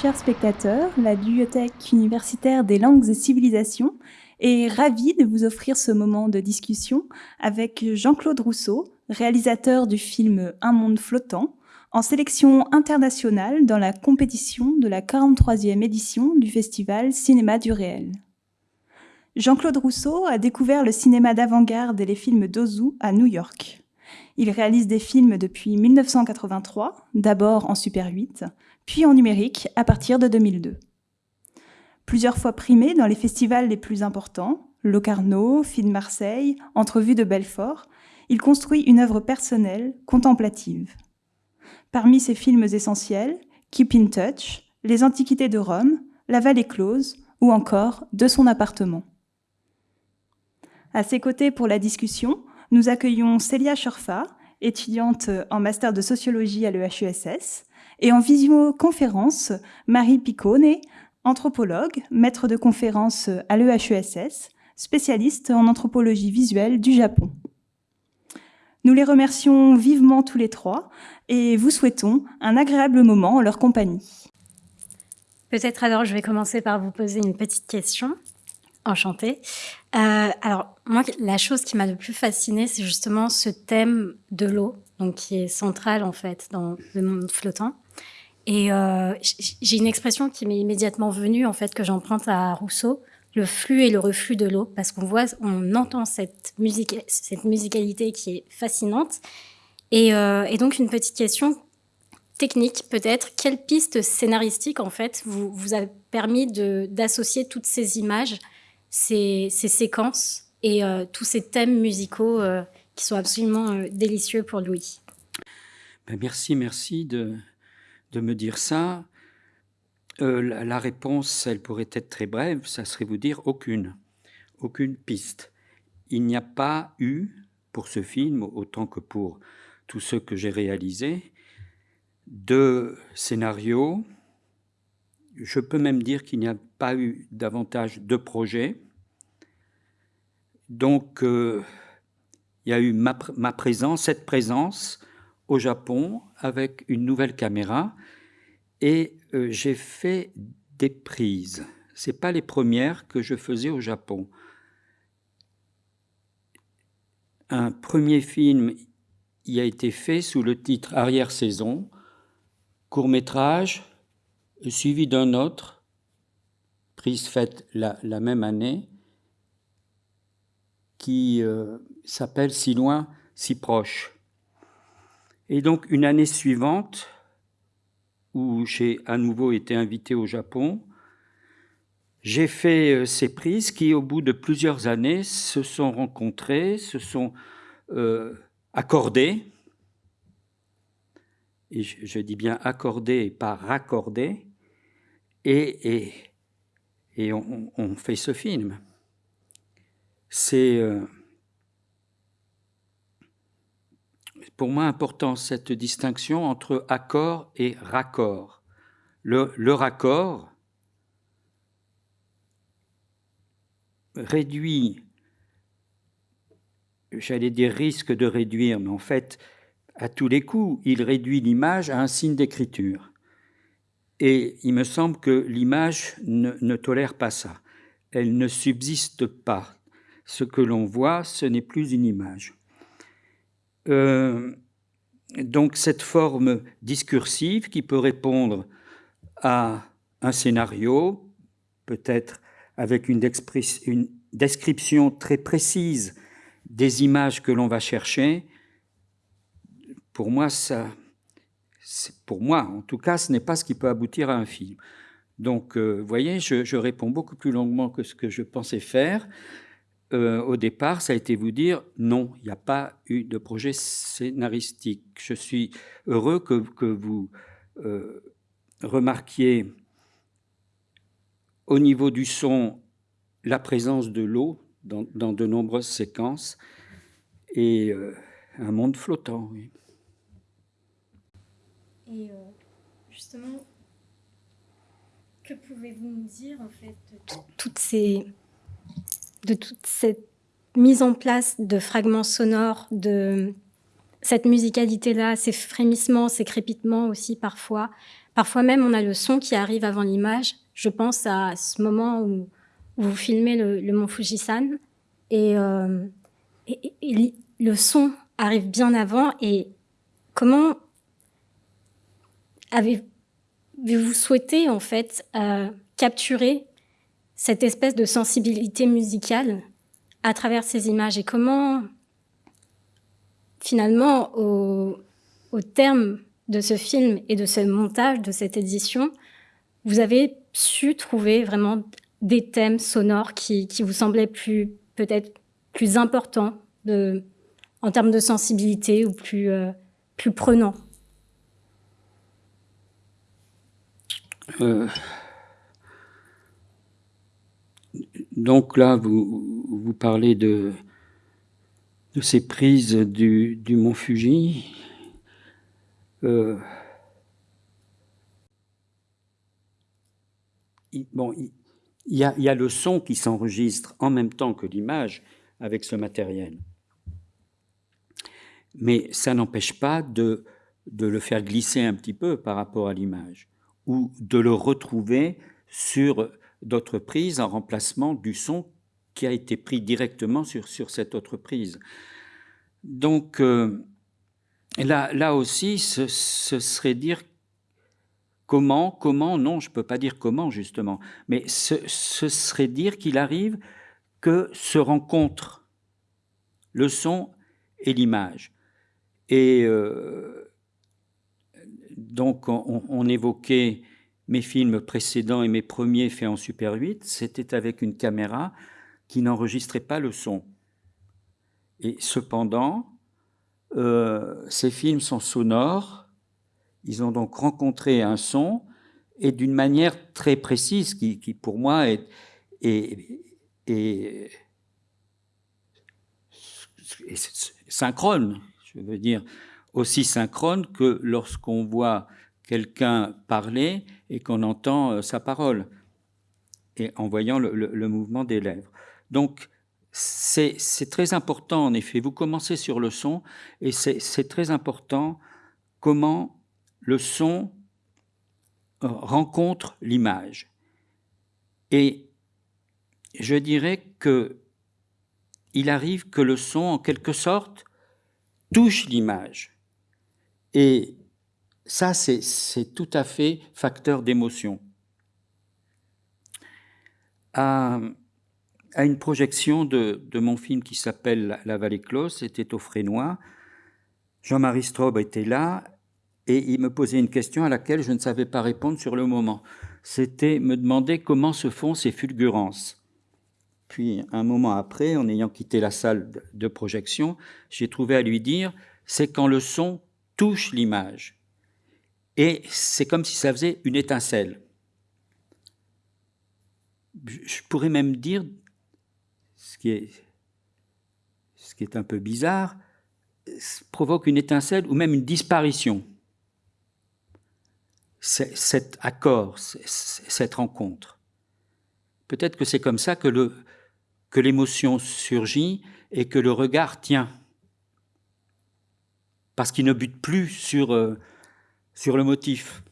Chers spectateurs, la Bibliothèque universitaire des langues et civilisations est ravie de vous offrir ce moment de discussion avec Jean-Claude Rousseau, réalisateur du film Un monde flottant, en sélection internationale dans la compétition de la 43e édition du festival Cinéma du réel. Jean-Claude Rousseau a découvert le cinéma d'avant-garde et les films d'Ozu à New York. Il réalise des films depuis 1983, d'abord en Super 8, puis en numérique à partir de 2002. Plusieurs fois primé dans les festivals les plus importants, Locarno, Film Marseille, Entrevue de Belfort, il construit une œuvre personnelle, contemplative. Parmi ses films essentiels, Keep in Touch, Les Antiquités de Rome, La Vallée close ou encore De son appartement. À ses côtés pour la discussion, nous accueillons Célia Schorfa, étudiante en master de sociologie à l'EHESS, et en visioconférence, Marie Piccone, anthropologue, maître de conférence à l'EHESS, spécialiste en anthropologie visuelle du Japon. Nous les remercions vivement tous les trois et vous souhaitons un agréable moment en leur compagnie. Peut-être alors je vais commencer par vous poser une petite question. Enchantée. Euh, alors, moi, la chose qui m'a le plus fascinée, c'est justement ce thème de l'eau, donc qui est central en fait dans le monde flottant. Et euh, j'ai une expression qui m'est immédiatement venue, en fait, que j'emprunte à Rousseau, le flux et le reflux de l'eau, parce qu'on voit, on entend cette musique, cette musicalité qui est fascinante. Et, euh, donc, une petite question technique, peut-être. Quelle piste scénaristique, en fait, vous, a permis d'associer toutes ces images ces, séquences et euh, tous ces thèmes musicaux qui sont absolument délicieux pour Louis? Ben, merci, merci de, de, me dire ça. La, la, réponse, elle pourrait être très brève, ça serait vous dire aucune, aucune piste. Il n'y a pas eu, pour ce film, autant que pour tous ceux que j'ai réalisés, de scénario, je peux même dire qu'il n'y a pas eu davantage de projets. Donc, euh, il y a eu ma, présence, cette présence au Japon avec une nouvelle caméra et euh, j'ai fait des prises. Ce pas les premières que je faisais au Japon. Un premier film y a été fait sous le titre Arrière-saison, court métrage, suivi d'un autre, prise faite la, même année, qui euh, s'appelle Si loin, si proche. Et donc une année suivante, où j'ai à nouveau été invité au Japon, j'ai fait euh, ces prises qui, au bout de plusieurs années, se sont rencontrées, se sont euh, accordées, et je, dis bien accordées et pas raccordées, et, on, fait ce film. C'est euh, pour moi important cette distinction entre accord et raccord. Le, raccord réduit, j'allais dire risque de réduire, mais en fait, à tous les coups, il réduit l'image à un signe d'écriture. Et il me semble que l'image ne, tolère pas ça. Elle ne subsiste pas. Ce que l'on voit, ce n'est plus une image. Euh, donc cette forme discursive qui peut répondre à un scénario, peut-être avec une, description très précise des images que l'on va chercher, pour moi, ça, pour moi, en tout cas, ce n'est pas ce qui peut aboutir à un film. Donc, euh, vous voyez, je, réponds beaucoup plus longuement que ce que je pensais faire. Euh, au départ, ça a été vous dire non, il n'y a pas eu de projet scénaristique. Je suis heureux que, vous euh, remarquiez au niveau du son la présence de l'eau dans, dans, de nombreuses séquences et un monde flottant. Et euh, justement, que pouvez-vous nous dire en fait de toutes ces, de toute cette mise en place de fragments sonores, de, cette musicalité-là, ces frémissements, ces crépitements aussi parfois. Parfois même, on a le son qui arrive avant l'image. Je pense à ce moment où, vous filmez le, mont Fujisan et, euh, et, le son arrive bien avant. Et comment avez-vous souhaité en fait euh, capturer cette espèce de sensibilité musicale à travers ces images et comment finalement au, terme de ce film et de ce montage de cette édition, vous avez su trouver vraiment des thèmes sonores qui, vous semblaient plus peut-être plus importants en termes de sensibilité ou plus, euh, plus prenants. Euh, Donc là, vous, parlez de, ces prises du, mont Fuji. Euh, il y, a, le son qui s'enregistre en même temps que l'image avec ce matériel. Mais ça n'empêche pas de le faire glisser un petit peu par rapport à l'image ou de le retrouver sur d'autres prises en remplacement du son qui a été pris directement sur, sur cette autre prise. Donc euh, là, là aussi, ce, serait dire comment, comment, non, je ne peux pas dire comment justement, mais ce, serait dire qu'il arrive que se rencontrent le son et l'image. Et euh, donc on, on évoquait mes films précédents et mes premiers faits en Super 8, c'était avec une caméra qui n'enregistrait pas le son. Et cependant, euh, ces films sont sonores, ils ont donc rencontré un son, et d'une manière très précise, qui, pour moi est, est, synchrone, je veux dire, aussi synchrone que lorsqu'on voit quelqu'un parler et qu'on entend euh, sa parole, et en voyant le, mouvement des lèvres. Donc, c'est très important, en effet. Vous commencez sur le son, et c'est très important comment le son euh, rencontre l'image. Et je dirais que il arrive que le son, en quelque sorte, touche l'image. Et ça, c'est tout à fait facteur d'émotion. À, une projection de, mon film qui s'appelle La vallée close, c'était au Frénois, Jean-Marie Straub était là et il me posait une question à laquelle je ne savais pas répondre sur le moment. C'était me demander comment se font ces fulgurances. Puis, un moment après, en ayant quitté la salle de projection, j'ai trouvé à lui dire, c'est quand le son touche l'image. Et c'est comme si ça faisait une étincelle. Je pourrais même dire, ce qui est, ce qui est un peu bizarre, provoque une étincelle ou même une disparition. Cet accord, cette rencontre. Peut-être que c'est comme ça que, le, que l'émotion surgit et que le regard tient. Parce qu'il ne bute plus sur euh, sur le motif.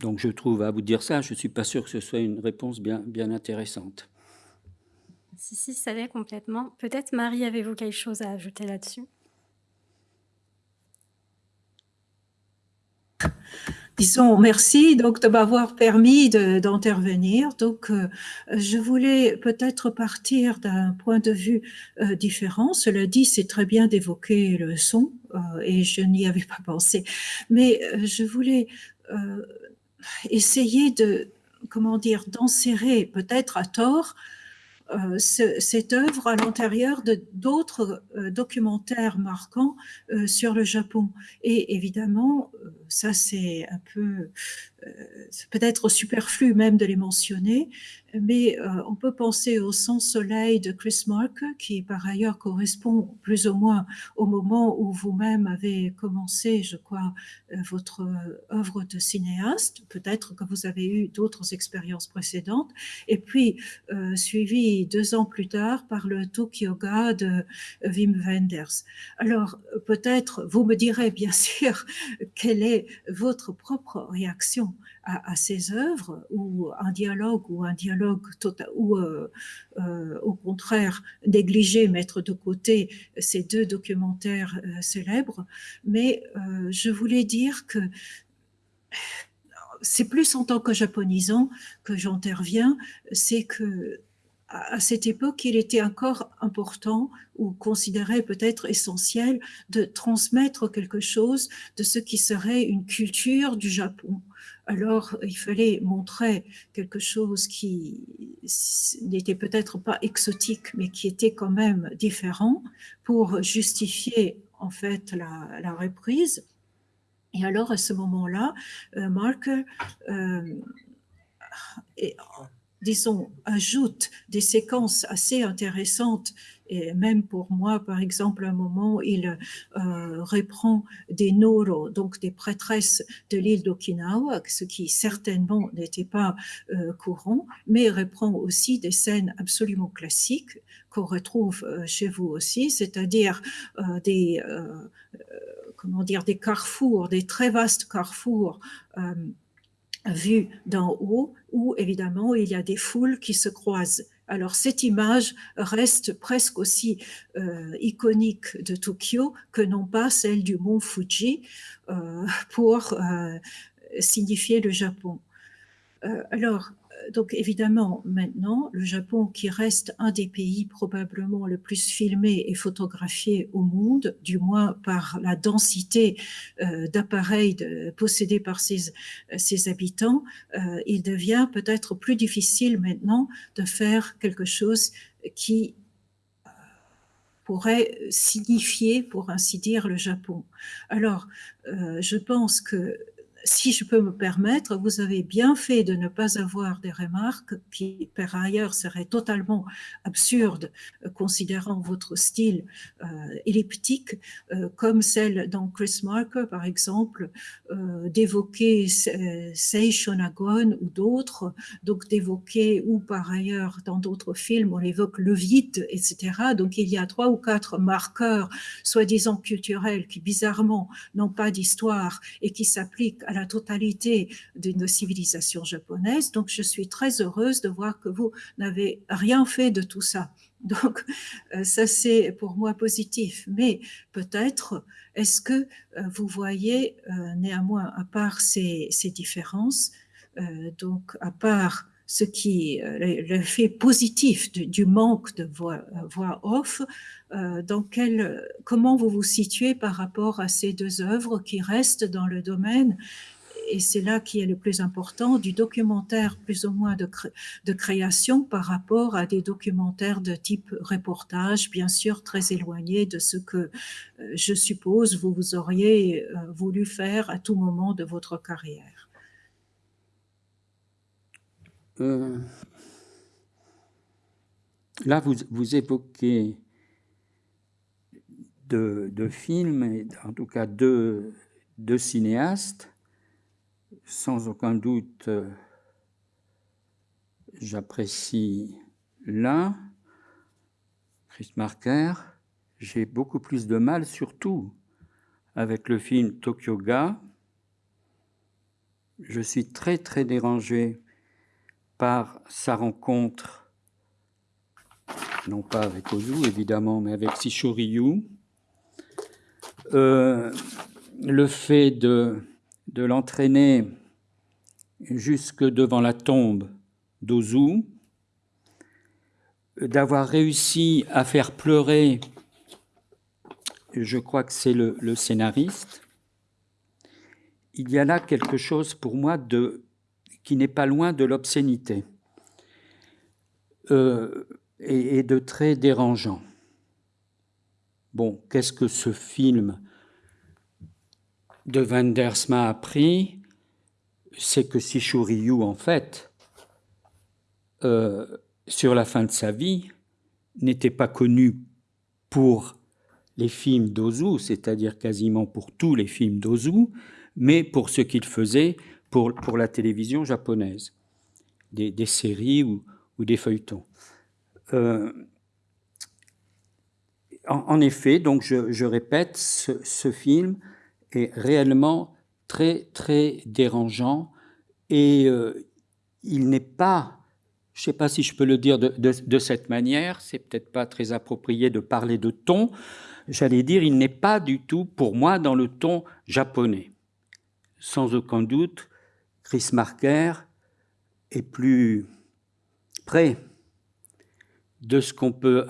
Donc je trouve, à vous dire ça, je ne suis pas sûr que ce soit une réponse bien, bien intéressante. Si, si, ça l'est complètement. Peut-être, Marie, avez-vous quelque chose à ajouter là-dessus? Disons merci donc de m'avoir permis d'intervenir. donc, euh, je voulais peut-être partir d'un point de vue euh, différent. Cela dit, c'est très bien d'évoquer le son euh, et je n'y avais pas pensé. Mais je voulais essayer de, comment dire, d'enserrer peut-être à tort cette œuvre à l'intérieur de d'autres documentaires marquants sur le Japon. Et évidemment, ça, c'est un peu euh, peut-être superflu même de les mentionner, mais euh, on peut penser au Sans Soleil de Chris Marker, qui par ailleurs correspond plus ou moins au moment où vous-même avez commencé, je crois, euh, votre œuvre de cinéaste. Peut-être que vous avez eu d'autres expériences précédentes. Et puis, suivi deux ans plus tard par le Tokyoga de Wim Wenders. Alors, peut-être, vous me direz bien sûr quelle est votre propre réaction à, ces œuvres, ou un dialogue, ou un dialogue total, ou euh, euh, au contraire négliger, mettre de côté ces deux documentaires euh, célèbres. Mais je voulais dire que c'est plus en tant que japonisant que j'interviens, c'est que à cette époque, il était encore important ou considéré peut-être essentiel de transmettre quelque chose de ce qui serait une culture du Japon. Alors, il fallait montrer quelque chose qui n'était peut-être pas exotique, mais qui était quand même différent pour justifier en fait la, reprise. Et alors, à ce moment-là, euh, Marker euh, disons, ajoute des séquences assez intéressantes. Et même pour moi, par exemple, un moment, il euh, reprend des noro, donc des prêtresses de l'île d'Okinawa, ce qui certainement n'était pas euh, courant, mais reprend aussi des scènes absolument classiques qu'on retrouve euh, chez vous aussi, c'est-à-dire des, comment dire, des carrefours, des très vastes carrefours vue d'en haut, où évidemment il y a des foules qui se croisent. Alors cette image reste presque aussi euh, iconique de Tokyo que non pas celle du mont Fuji euh, pour euh, signifier le Japon. alors, donc évidemment, maintenant, le Japon, qui reste un des pays probablement le plus filmé et photographié au monde, du moins par la densité euh, d'appareils possédés par ses, ses habitants, euh, il devient peut-être plus difficile maintenant de faire quelque chose qui euh, pourrait signifier, pour ainsi dire, le Japon. Alors, je pense que si je peux me permettre, vous avez bien fait de ne pas avoir des remarques qui, par ailleurs, seraient totalement absurdes, euh, considérant votre style euh, elliptique, euh, comme celle dans Chris Marker, par exemple, d'évoquer Seishonagon ou d'autres, donc d'évoquer, ou par ailleurs, dans d'autres films, on évoque le vide, etc. Donc il y a trois ou quatre marqueurs, soi-disant culturels, qui bizarrement n'ont pas d'histoire et qui s'appliquent à la totalité d'une civilisation japonaise. Donc, je suis très heureuse de voir que vous n'avez rien fait de tout ça. Donc, euh, ça, c'est pour moi positif. Mais peut-être, est-ce que euh, vous voyez euh, néanmoins, à part ces, différences, donc à part ce qui, l'effet positif du, manque de voix, voix off, dans quel, comment vous vous situez par rapport à ces deux œuvres qui restent dans le domaine? Et c'est là qui est le plus important, du documentaire plus ou moins de, de, création par rapport à des documentaires de type reportage, bien sûr très éloignés de ce que euh, je suppose vous, vous auriez euh, voulu faire à tout moment de votre carrière. Euh, là, vous, évoquez de, de, films, en tout cas deux, deux cinéastes sans aucun doute, euh, j'apprécie l'un, Chris Marker. J'ai beaucoup plus de mal, surtout avec le film Tokyo Ga. Je suis très très dérangé par sa rencontre, non pas avec Ozu évidemment, mais avec Sisho Ryu. Euh, le fait de l'entraîner jusque devant la tombe d'Ozu, d'avoir réussi à faire pleurer, je crois que c'est le, scénariste, il y a là quelque chose pour moi de, qui n'est pas loin de l'obscénité euh, et, de très dérangeant. Bon, qu'est-ce que ce film de Wenders m'a appris, c'est que Sishu Ryu, en fait, euh, sur la fin de sa vie, n'était pas connu pour les films d'Ozu, c'est-à-dire quasiment pour tous les films d'Ozu, mais pour ce qu'il faisait pour, pour la télévision japonaise, des, séries ou, des feuilletons. Euh, en, effet, donc je, répète, ce, film est réellement très très dérangeant et euh, il n'est pas je ne sais pas si je peux le dire de, cette manière, c'est peut-être pas très approprié de parler de ton. J'allais dire, il n'est pas du tout, pour moi, dans le ton japonais. Sans aucun doute, Chris Marker est plus près de ce qu'on peut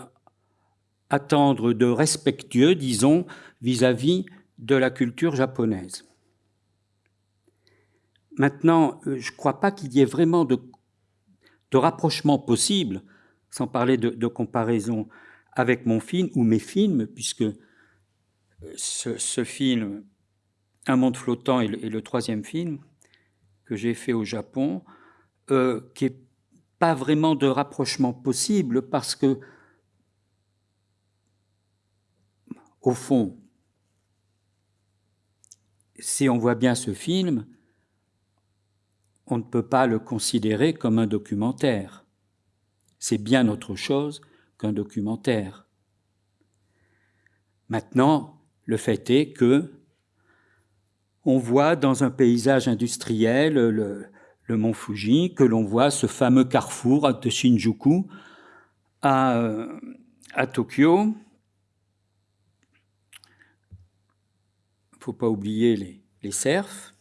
attendre de respectueux, disons, vis-à-vis de la culture japonaise. Maintenant, euh, je ne crois pas qu'il y ait vraiment de rapprochement possible, sans parler de, comparaison avec mon film ou mes films, puisque euh, ce, film, Un monde flottant, est le, troisième film que j'ai fait au Japon, euh, qui n'est pas vraiment de rapprochement possible parce que, au fond, si on voit bien ce film, on ne peut pas le considérer comme un documentaire. C'est bien autre chose qu'un documentaire. Maintenant, le fait est que on voit dans un paysage industriel le, mont Fuji, que l'on voit ce fameux carrefour de Shinjuku à, à Tokyo. Il ne faut pas oublier les, les cerfs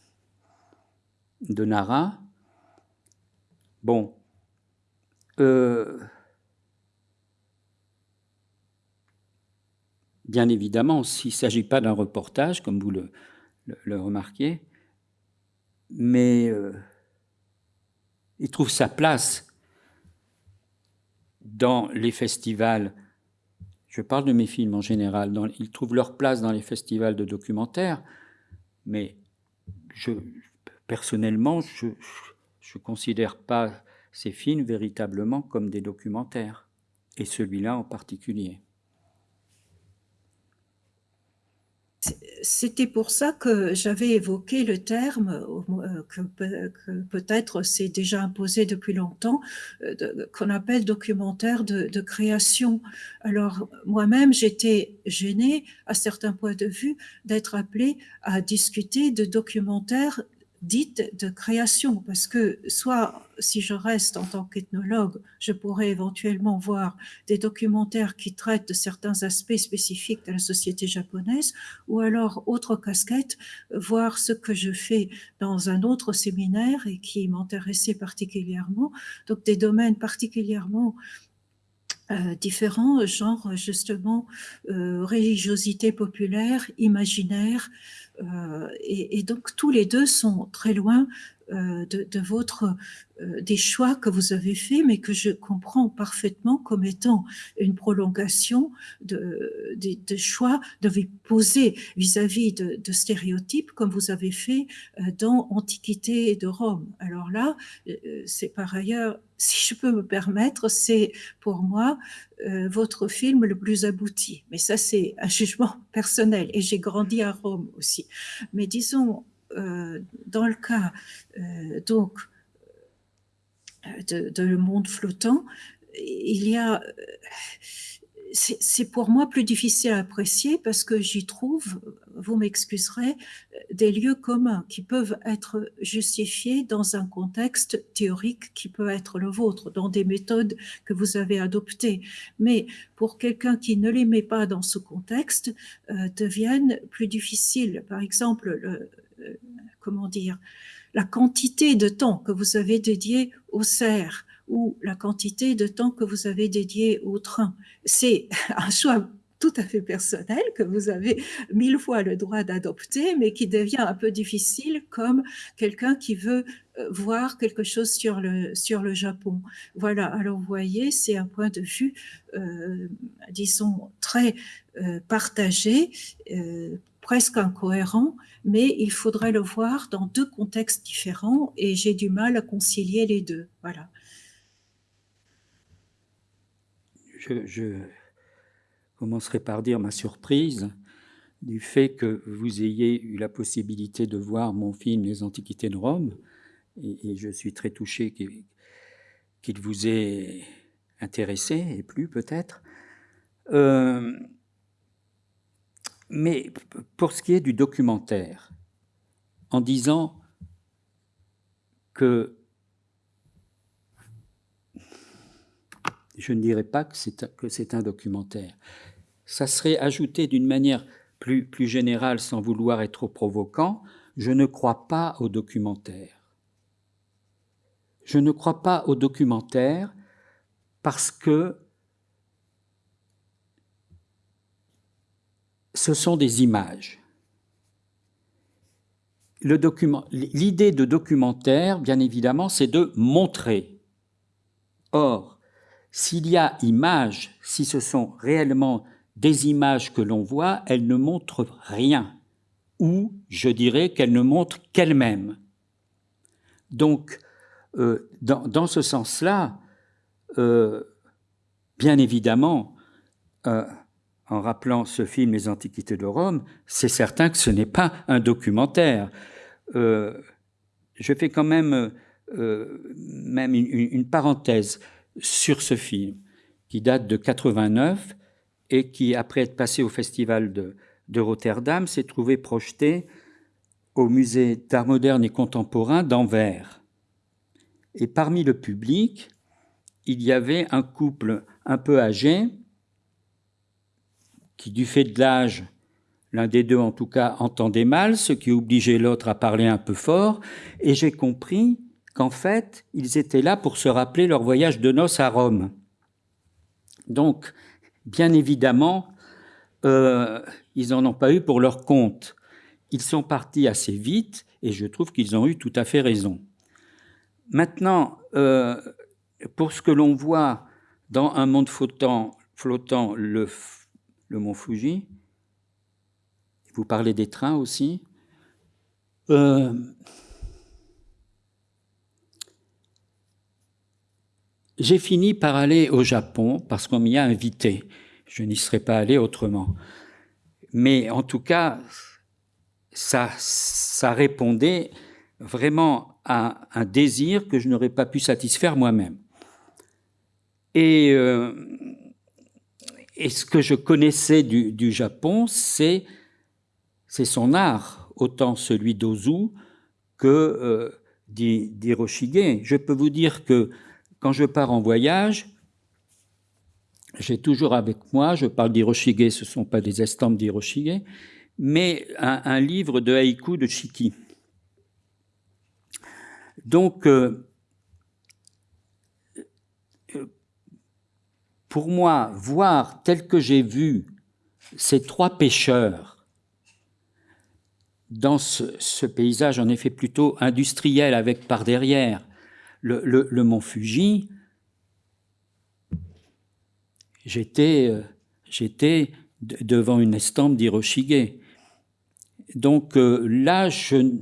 de Nara. Bon, euh, bien évidemment, s'il ne s'agit pas d'un reportage, comme vous le, le, remarquez, mais euh, il trouve sa place dans les festivals. Je parle de mes films en général. ils trouvent leur place dans les festivals de documentaires, mais je, personnellement, je ne considère pas ces films véritablement comme des documentaires, et celui-là en particulier. C'était pour ça que j'avais évoqué le terme euh, que, peut-être c'est déjà imposé depuis longtemps, euh, qu'on appelle documentaire de, de création. Alors moi-même, j'étais gênée à certains points de vue d'être appelée à discuter de documentaires dite de création, parce que soit si je reste en tant qu'ethnologue, je pourrais éventuellement voir des documentaires qui traitent de certains aspects spécifiques de la société japonaise, ou alors, autre casquette, voir ce que je fais dans un autre séminaire et qui m'intéressait particulièrement, donc des domaines particulièrement euh, différents, genre justement euh, religiosité populaire, imaginaire, euh, et, donc tous les deux sont très loin euh, de, votre euh, des choix que vous avez faits, mais que je comprends parfaitement comme étant une prolongation de, choix de vous poser vis-à-vis de, stéréotypes comme vous avez fait dans Antiquité de Rome. Alors là, c'est par ailleurs, si je peux me permettre, c'est pour moi votre film le plus abouti. Mais ça, c'est un jugement personnel et j'ai grandi à Rome aussi. Mais disons, euh, dans le cas euh, donc euh, de, Le Monde flottant, il y a c'est pour moi plus difficile à apprécier parce que j'y trouve, vous m'excuserez, des lieux communs qui peuvent être justifiés dans un contexte théorique qui peut être le vôtre, dans des méthodes que vous avez adoptées. Mais pour quelqu'un qui ne les met pas dans ce contexte, deviennent plus difficiles. Par exemple, le, euh, comment dire, la quantité de temps que vous avez dédié au cerf ou la quantité de temps que vous avez dédié au train. C'est un choix tout à fait personnel que vous avez mille fois le droit d'adopter, mais qui devient un peu difficile comme quelqu'un qui veut euh, voir quelque chose sur le, sur le Japon. Voilà, alors vous voyez, c'est un point de vue, euh, disons, très partagé, presque incohérent, mais il faudrait le voir dans deux contextes différents et j'ai du mal à concilier les deux. Voilà. Je, commencerai par dire ma surprise du fait que vous ayez eu la possibilité de voir mon film Les Antiquités de Rome, et, je suis très touché qu'il vous ait intéressé, et plus peut-être. Euh, mais pour ce qui est du documentaire, en disant que je ne dirais pas que c'est un documentaire. Ça serait ajouté d'une manière plus, plus générale sans vouloir être trop provocant. Je ne crois pas au documentaire. Je ne crois pas au documentaire parce que ce sont des images. L'idée de documentaire, bien évidemment, c'est de montrer. Or, s'il y a image, si ce sont réellement des images que l'on voit, elles ne montrent rien, ou je dirais qu'elles ne montrent qu'elles-mêmes. Donc, euh, dans, ce sens-là, euh, bien évidemment, euh, en rappelant ce film Les Antiquités de Rome, c'est certain que ce n'est pas un documentaire. je fais quand même, même une, parenthèse sur ce film qui date de 89 et qui, après être passé au Festival de Rotterdam, s'est trouvé projeté au Musée d'art moderne et contemporain d'Anvers. Et parmi le public, il y avait un couple un peu âgé, qui du fait de l'âge, l'un des deux en tout cas, entendait mal, ce qui obligeait l'autre à parler un peu fort, et j'ai compris qu'en fait, ils étaient là pour se rappeler leur voyage de noces à Rome. Donc, bien évidemment, euh, ils n'en ont pas eu pour leur compte. Ils sont partis assez vite, et je trouve qu'ils ont eu tout à fait raison. Maintenant, euh, pour ce que l'on voit dans un monde flottant, flottant le, le mont Fuji, vous parlez des trains aussi, euh, j'ai fini par aller au Japon parce qu'on m'y a invité. Je n'y serais pas allé autrement. Mais en tout cas, ça, répondait vraiment à un désir que je n'aurais pas pu satisfaire moi-même. Et, euh, et, ce que je connaissais du, Japon, c'est son art, autant celui d'Ozu que euh, d'Hiroshige. Je peux vous dire que quand je pars en voyage, j'ai toujours avec moi, je parle d'Hiroshige, ce ne sont pas des estampes d'Hiroshige, mais un, livre de haïku de Shiki. Donc, euh, pour moi, voir tel que j'ai vu ces trois pêcheurs dans ce, paysage, en effet plutôt industriel, avec par derrière le, mont Fuji, j'étais euh, devant une estampe d'Hiroshige. Donc euh, là, je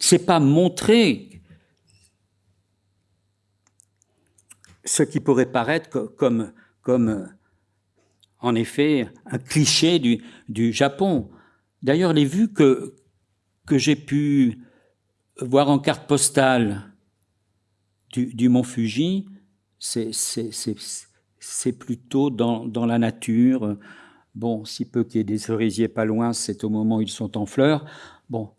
c'est pas montrer ce qui pourrait paraître comme, en effet, un cliché du, Japon. D'ailleurs, les vues que, que j'ai pu voir en carte postale du, du mont Fuji, c'est plutôt dans, dans, la nature. Bon, si peu qu'il y ait des cerisiers pas loin, c'est au moment où ils sont en fleurs. Bon,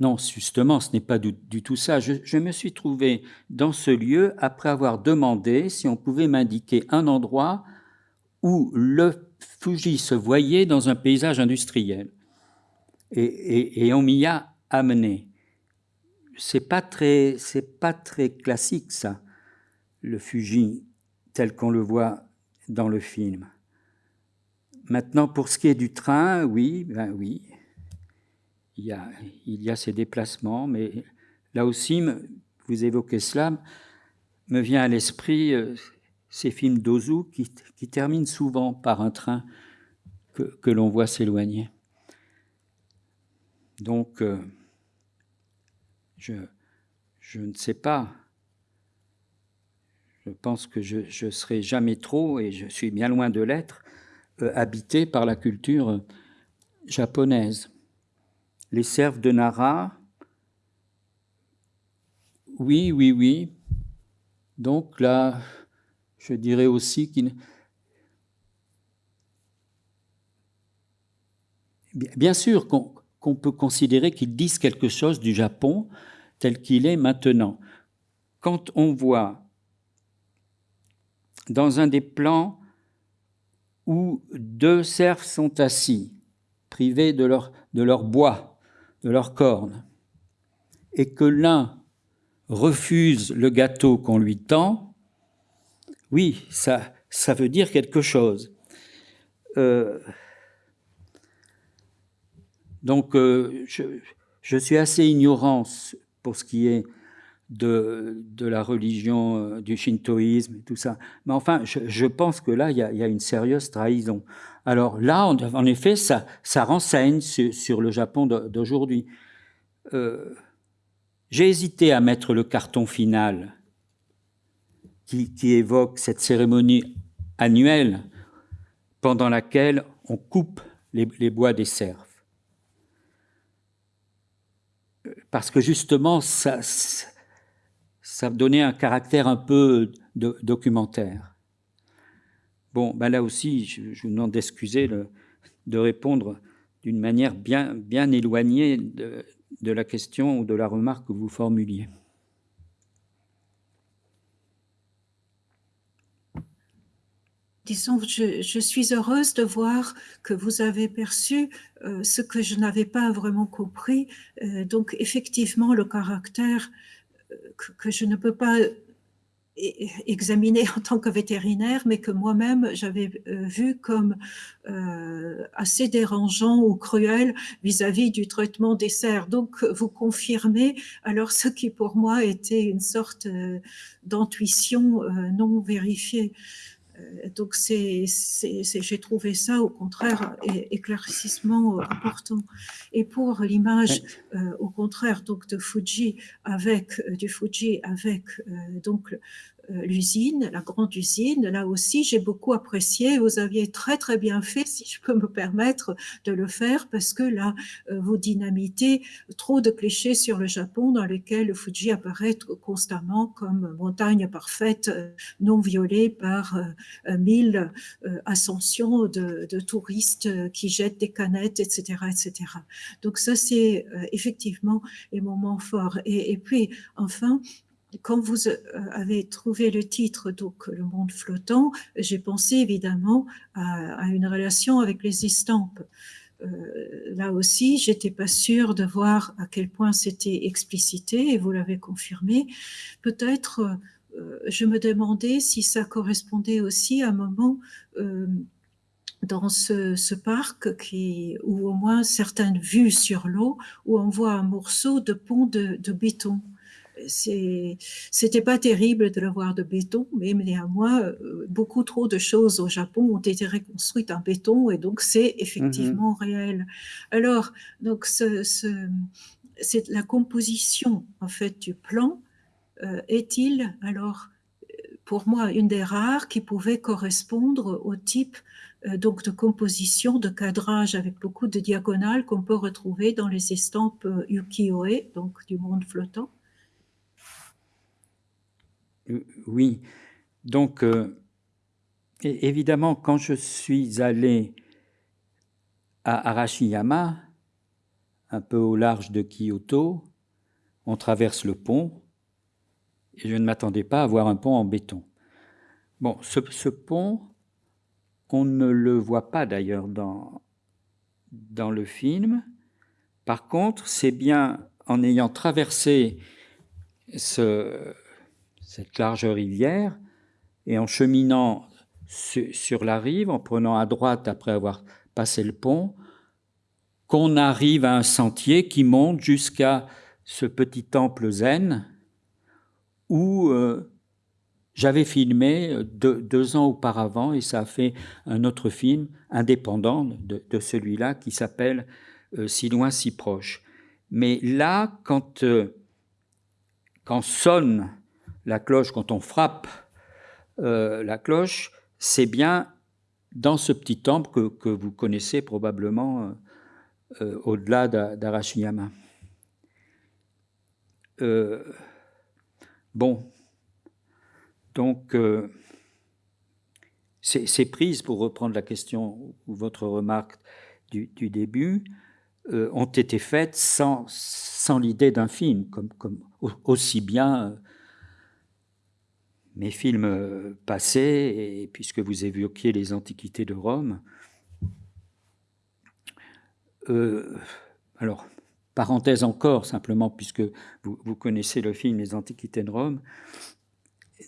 non, justement, ce n'est pas du, tout ça. Je, me suis trouvé dans ce lieu après avoir demandé si on pouvait m'indiquer un endroit où le Fuji se voyait dans un paysage industriel. Et, on m'y a amené. C'est pas très, c'est pas très classique ça, le Fuji tel qu'on le voit dans le film. Maintenant, pour ce qui est du train, oui, ben oui, il y a, ces déplacements, mais là aussi, vous évoquez cela, me vient à l'esprit euh, ces films d'Ozu qui, terminent souvent par un train que, l'on voit s'éloigner. Donc, euh, je, je ne sais pas. Je pense que je ne serai jamais trop, et je suis bien loin de l'être, euh, habité par la culture japonaise. Les serfs de Nara, oui, oui, oui. Donc là, je dirais aussi qu'il... Bien sûr qu'on peut considérer qu'ils disent quelque chose du Japon tel qu'il est maintenant. Quand on voit dans un des plans où deux cerfs sont assis, privés de leur, de leur bois, de leurs cornes, et que l'un refuse le gâteau qu'on lui tend, oui, ça, ça veut dire quelque chose. Euh, donc, euh, je, suis assez ignorant pour ce qui est de, la religion, euh, du shintoïsme et tout ça. Mais enfin, je, pense que là, il y, a, une sérieuse trahison. Alors là, en effet, ça, renseigne sur, le Japon d'aujourd'hui. Euh, j'ai hésité à mettre le carton final qui, évoque cette cérémonie annuelle pendant laquelle on coupe les, bois des cerfs. Parce que justement, ça, ça donnait un caractère un peu documentaire. Bon, ben là aussi, je, vous demande d'excuser de répondre d'une manière bien, éloignée de, la question ou de la remarque que vous formuliez. Disons, je, suis heureuse de voir que vous avez perçu euh, ce que je n'avais pas vraiment compris. Euh, donc, effectivement, le caractère que, je ne peux pas examiner en tant que vétérinaire, mais que moi-même j'avais euh, vu comme euh, assez dérangeant ou cruel vis-à-vis du traitement des cerfs. Donc vous confirmez alors ce qui pour moi était une sorte euh, d'intuition non vérifiée. Euh, donc j'ai trouvé ça au contraire éclaircissement euh, important. Et pour l'image, euh, au contraire, donc de Fuji avec du Fuji avec donc l'usine, la grande usine. Là aussi, j'ai beaucoup apprécié. Vous aviez très très bien fait, si je peux me permettre de le faire, parce que là, euh, vous dynamitez trop de clichés sur le Japon dans lesquels le Fuji apparaît constamment comme montagne parfaite, euh, non violée par mille ascensions de, touristes qui jettent des canettes, etc., etc. Donc ça, c'est effectivement les moments forts. Et puis, enfin, quand vous euh, avez trouvé le titre, donc Le monde flottant, j'ai pensé évidemment à, une relation avec les estampes. Euh, là aussi, j'étais pas sûre de voir à quel point c'était explicité, et vous l'avez confirmé. Peut-être, euh, je me demandais si ça correspondait aussi à un moment dans ce, parc ou au moins certaines vues sur l'eau, où on voit un morceau de pont de béton c'était pas terrible de le voir de béton, mais néanmoins, euh, beaucoup trop de choses au Japon ont été reconstruites en béton et donc c'est effectivement mhm. réel. Alors, donc, ce, c'est la composition en fait du plan euh, est-il alors pour moi une des rares qui pouvait correspondre au type euh, donc de composition, de cadrage avec beaucoup de diagonales qu'on peut retrouver dans les estampes ukiyo-e, donc du monde flottant. Euh, oui. Donc, euh, évidemment, quand je suis allé à Arashiyama, un peu au large de Kyoto, on traverse le pont, et je ne m'attendais pas à voir un pont en béton. Bon, ce, pont, on ne le voit pas d'ailleurs dans, dans le film. Par contre, c'est bien en ayant traversé ce, cette large rivière, et en cheminant sur la rive, en prenant à droite après avoir passé le pont, qu'on arrive à un sentier qui monte jusqu'à ce petit temple zen où euh, j'avais filmé euh, deux, ans auparavant et ça a fait un autre film indépendant de, celui-là qui s'appelle euh, Si loin, si proche. Mais là, quand, quand sonne la cloche, quand on frappe euh, la cloche, c'est bien dans ce petit temple que, que vous connaissez probablement euh, au-delà d'Arashiyama. bon, donc, ces, prises, pour reprendre la question ou votre remarque du, début, euh, ont été faites sans, sans l'idée d'un film, comme, comme aussi bien euh, mes films euh, passés, et puisque vous évoquiez les antiquités de Rome. alors, parenthèse encore, simplement, puisque vous, vous, connaissez le film Les Antiquités de Rome,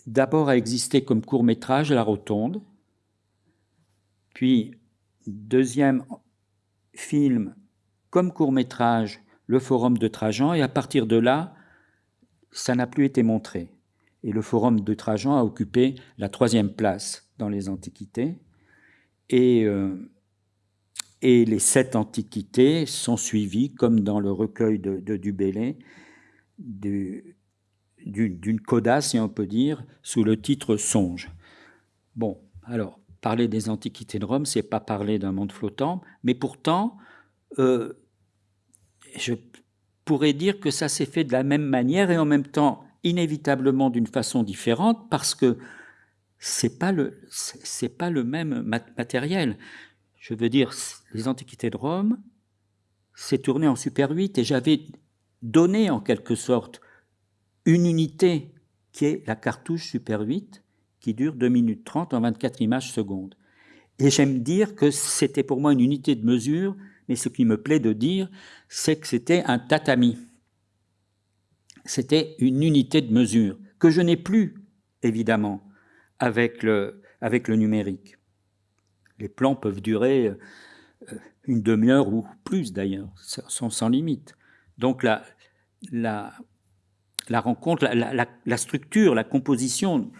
d'abord a existé comme court métrage à la Rotonde, puis, deuxième film comme court-métrage, le Forum de Trajan, et à partir de là, ça n'a plus été montré. Et le Forum de Trajan a occupé la troisième place dans les Antiquités. Et, euh, et les sept Antiquités sont suivies, comme dans le recueil de, de Dubélé, d'une coda, si on peut dire, sous le titre Songe. Bon, alors, parler des antiquités de Rome, c'est pas parler d'un monde flottant, mais pourtant, euh, je pourrais dire que ça s'est fait de la même manière et en même temps inévitablement d'une façon différente parce que c'est pas le c'est pas le même matériel. Je veux dire, les antiquités de Rome, c'est tourné en Super 8 et j'avais donné en quelque sorte une unité qui est la cartouche Super 8 qui dure 2 minutes 30 en 24 images secondes. Et j'aime dire que c'était pour moi une unité de mesure, mais ce qui me plaît de dire, c'est que c'était un tatami. C'était une unité de mesure que je n'ai plus, évidemment, avec le, numérique. Les plans peuvent durer euh, une demi-heure ou plus d'ailleurs, sont sans limite. Donc la, rencontre, la, structure, la composition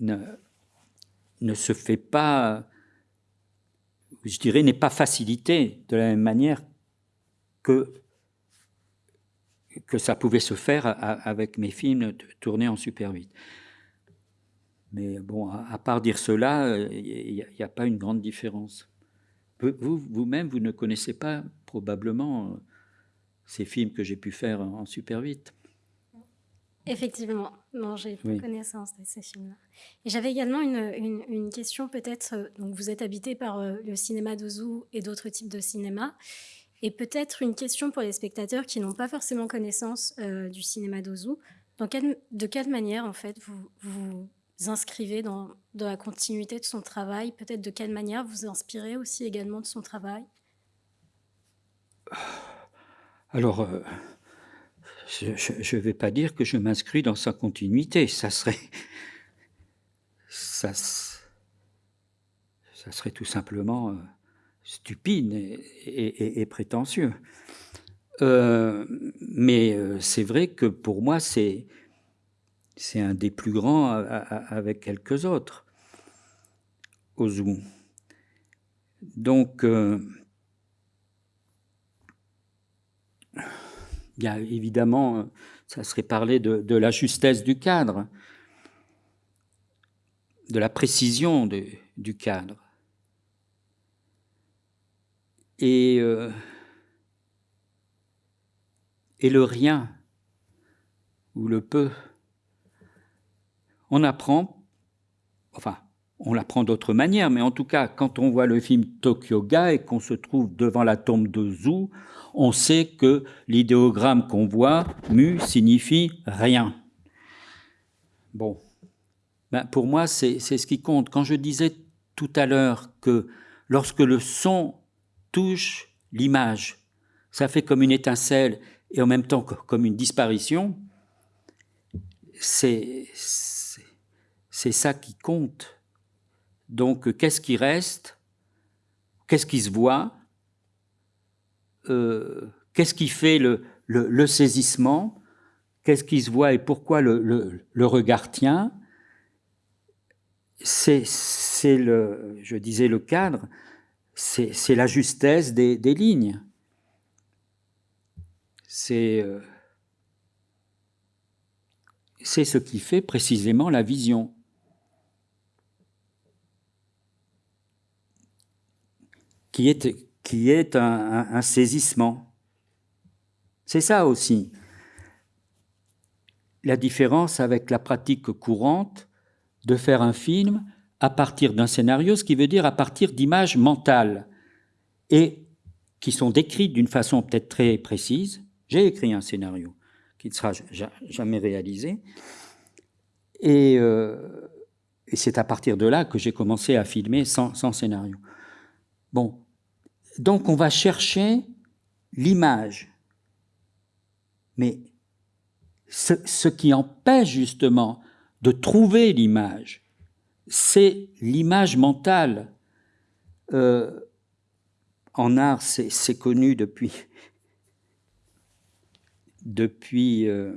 ne, se fait pas, je dirais, n'est pas facilité de la même manière que, que ça pouvait se faire avec mes films tournés en Super 8. Mais bon, à, part dire cela, il n'y a, pas une grande différence. Vous, vous-même, vous ne connaissez pas probablement ces films que j'ai pu faire en Super 8. Effectivement, non, j'ai connaissance de ces films-là. Et j'avais également une, une, question peut-être, euh, donc vous êtes habité par euh, le cinéma d'Ozu et d'autres types de cinéma, et peut-être une question pour les spectateurs qui n'ont pas forcément connaissance euh, du cinéma d'Ozu. de quelle manière, en fait, vous vous inscrivez dans, la continuité de son travail? Peut-être de quelle manière vous inspirez aussi également de son travail? Alors, je ne vais pas dire que je m'inscris dans sa continuité. Ça serait, ça, ça serait tout simplement euh, stupide et, prétentieux. Euh, mais euh, c'est vrai que pour moi, c'est un des plus grands avec quelques autres, Ozu. Donc, a évidemment, euh, ça serait parler de, la justesse du cadre, de la précision du cadre. Et, euh, et le rien ou le peu. On apprend, enfin, on l'apprend d'autres manières, mais en tout cas, quand on voit le film Tokyo Ga et qu'on se trouve devant la tombe de Zhu, on sait que l'idéogramme qu'on voit, mu, signifie rien. Bon, ben pour moi, c'est ce qui compte. Quand je disais tout à l'heure que lorsque le son touche l'image, ça fait comme une étincelle et en même temps comme une disparition, c'est ça qui compte. Donc, qu'est-ce qui reste? Qu'est-ce qui se voit? Euh, Qu'est-ce qui fait le, saisissement? Qu'est-ce qui se voit et pourquoi le, regard tient? C'est, le, je disais, le cadre, c'est, la justesse des, lignes. c'est euh, c'est ce qui fait précisément la vision. Qui est, qui est un saisissement. C'est ça aussi. La différence avec la pratique courante de faire un film à partir d'un scénario, ce qui veut dire à partir d'images mentales, et qui sont décrites d'une façon peut-être très précise. J'ai écrit un scénario qui ne sera jamais réalisé, euh, et, c'est à partir de là que j'ai commencé à filmer sans, scénario. Bon, donc on va chercher l'image, mais ce qui empêche justement de trouver l'image, c'est l'image mentale. Euh, en art, c'est connu depuis, depuis, euh,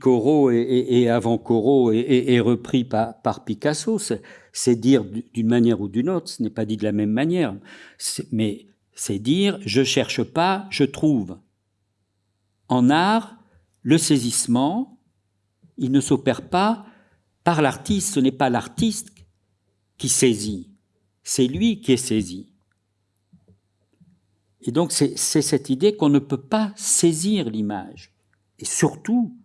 Corot et, avant Corot et, repris par, par Picasso. C'est dire d'une manière ou d'une autre, ce n'est pas dit de la même manière, mais c'est dire je cherche pas, je trouve. En art, le saisissement, il ne s'opère pas par l'artiste, ce n'est pas l'artiste qui saisit, c'est lui qui est saisi. Et donc c'est cette idée qu'on ne peut pas saisir l'image. Et surtout,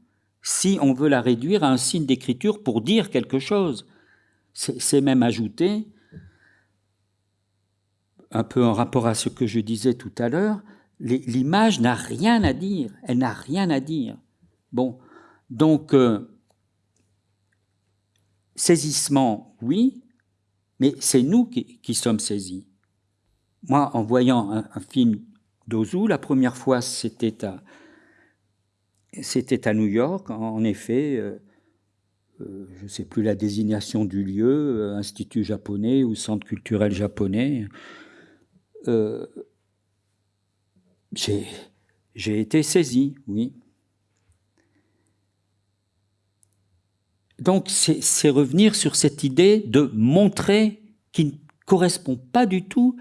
si on veut la réduire à un signe d'écriture pour dire quelque chose, c'est même ajouté, un peu en rapport à ce que je disais tout à l'heure, l'image n'a rien à dire, elle n'a rien à dire. Bon, donc, euh, saisissement, oui, mais c'est nous qui, sommes saisis. Moi, en voyant un, film d'Ozu, la première fois, c'était à, c'était à New York, en, effet, euh, euh, je ne sais plus la désignation du lieu, Institut japonais ou Centre culturel japonais. j'ai été saisi, oui. Donc c'est revenir sur cette idée de montrer qui ne correspond pas du tout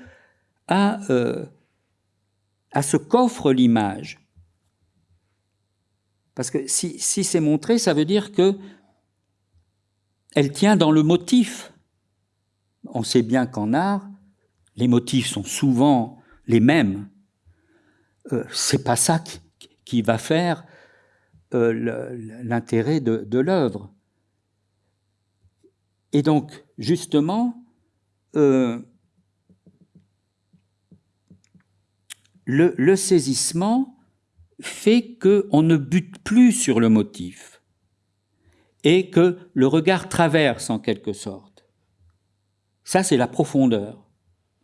à, euh, ce qu'offre l'image. Parce que si, c'est montré, ça veut dire que elle tient dans le motif. On sait bien qu'en art, les motifs sont souvent les mêmes. Euh, c'est pas ça qui, va faire euh, l'intérêt de l'œuvre. Et donc, justement, euh, le, saisissement fait qu'on ne bute plus sur le motif et que le regard traverse en quelque sorte. Ça, c'est la profondeur.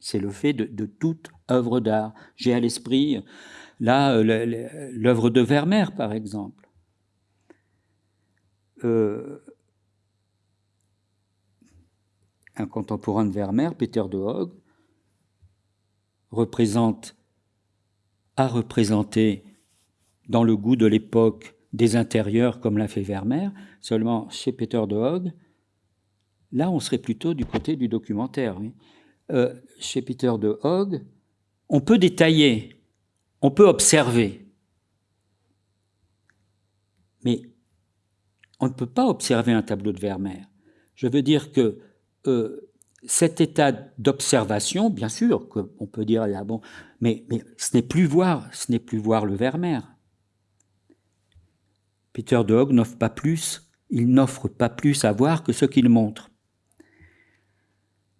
C'est le fait de, toute œuvre d'art. J'ai à l'esprit, là, l'œuvre de Vermeer, par exemple. Euh, un contemporain de Vermeer, Peter de Hoog, représente, a représenté dans le goût de l'époque des intérieurs comme l'a fait Vermeer, seulement chez Peter de Hoog, là on serait plutôt du côté du documentaire. Euh, chez Peter de Hoog, on peut détailler, on peut observer, mais on ne peut pas observer un tableau de Vermeer. Je veux dire que euh, cet état d'observation, bien sûr, qu'on peut dire, ah bon, mais, mais ce n'est plus voir, ce n'est plus voir le Vermeer. Peter de Hogg n'offre pas plus, il n'offre pas plus à voir que ce qu'il montre.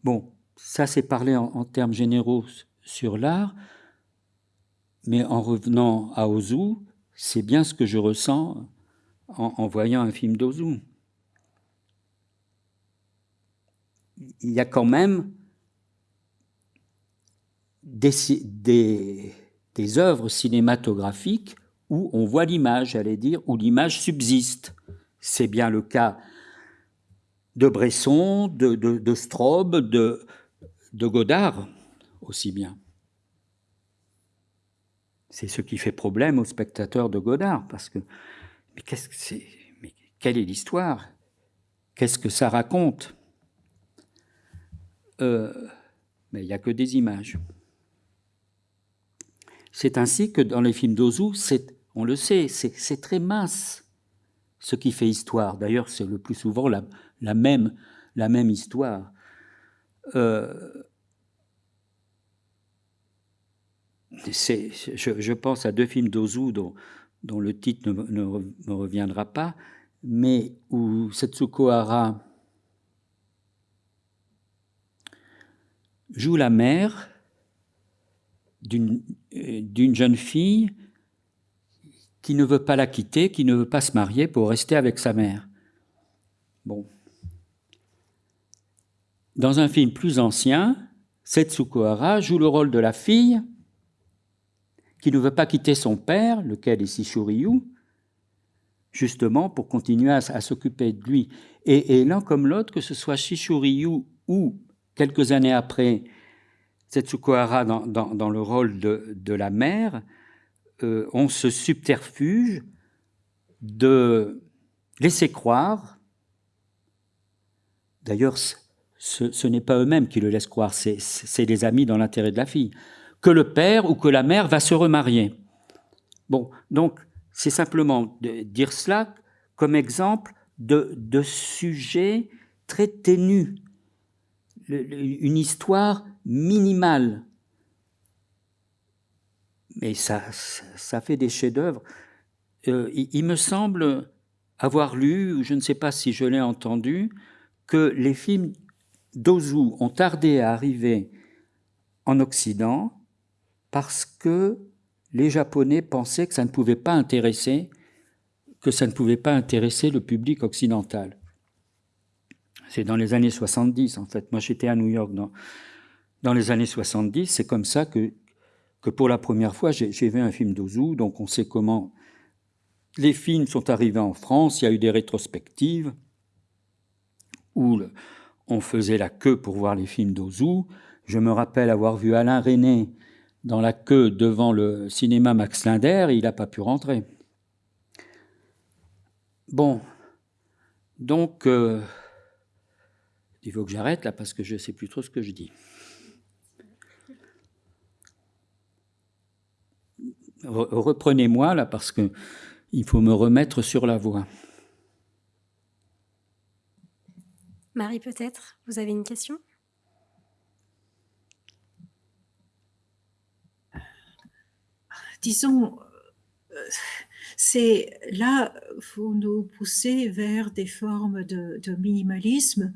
Bon, ça c'est parler en, termes généraux sur l'art, mais en revenant à Ozu, c'est bien ce que je ressens en, en voyant un film d'Ozu. Il y a quand même des, œuvres cinématographiques où on voit l'image, j'allais dire, où l'image subsiste. C'est bien le cas de Bresson, de, de, de Straub, de, de Godard aussi bien. C'est ce qui fait problème aux spectateurs de Godard, parce que mais qu'est-ce que c'est Mais quelle est l'histoire? Qu'est-ce que ça raconte? Euh, mais il n'y a que des images. C'est ainsi que dans les films d'Ozu, on le sait, c'est très mince ce qui fait histoire. D'ailleurs, c'est le plus souvent la, même, histoire. Euh, je, pense à deux films d'Ozu dont, dont, le titre ne, me reviendra pas, mais où Setsuko Hara joue la mère d'une jeune fille qui ne veut pas la quitter, qui ne veut pas se marier pour rester avec sa mère. Bon. Dans un film plus ancien, Setsuko Hara joue le rôle de la fille qui ne veut pas quitter son père, lequel est Sishuryu, justement pour continuer à, s'occuper de lui. Et, l'un comme l'autre, que ce soit Shishuryu ou quelques années après Setsuko Hara dans, le rôle de, la mère, euh, ont ce subterfuge de laisser croire, d'ailleurs ce, n'est pas eux-mêmes qui le laissent croire, c'est des amis dans l'intérêt de la fille, que le père ou que la mère va se remarier. Bon, donc c'est simplement de dire cela comme exemple de, de sujet très une histoire minimale. Mais ça, ça fait des chefs-d'œuvre. Euh, il, me semble avoir lu, ou je ne sais pas si je l'ai entendu, que les films d'Ozu ont tardé à arriver en Occident parce que les Japonais pensaient que ça ne pouvait pas intéresser, que ça ne pouvait pas intéresser le public occidental. C'est dans les années 70, en fait. Moi, j'étais à New York dans, dans les années 70. C'est comme ça que, que pour la première fois, j'ai vu un film d'Ozu. Donc, on sait comment les films sont arrivés en France. Il y a eu des rétrospectives où on faisait la queue pour voir les films d'Ozu. Je me rappelle avoir vu Alain René dans la queue devant le cinéma Max Linder il n'a pas pu rentrer. Bon, donc, euh, il faut que j'arrête là parce que je ne sais plus trop ce que je dis. Reprenez-moi là parce que il faut me remettre sur la voie. Marie, peut-être, vous avez une question? Disons, euh, c'est là, vous nous poussez vers des formes de, minimalisme.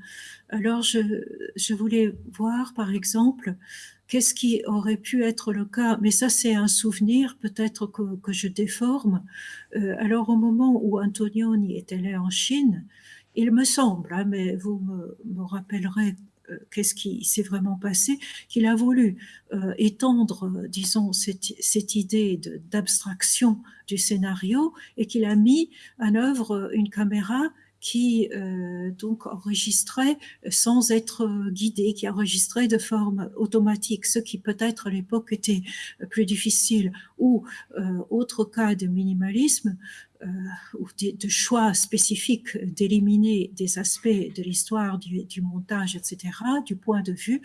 Alors, je, voulais voir, par exemple, qu'est-ce qui aurait pu être le cas, mais ça c'est un souvenir peut-être que, je déforme. Euh, alors au moment où Antonioni est allé en Chine, il me semble, hein, mais vous me rappellerez euh, qu'est-ce qui s'est vraiment passé, qu'il a voulu euh, étendre, euh, disons, cette, idée d'abstraction du scénario et qu'il a mis en œuvre une caméra qui donc enregistrait sans être guidé, qui enregistrait de forme automatique, ce qui peut-être à l'époque était plus difficile. Ou autre cas de minimalisme, euh, ou de, choix spécifiques d'éliminer des aspects de l'histoire du, montage, etc., du point de vue,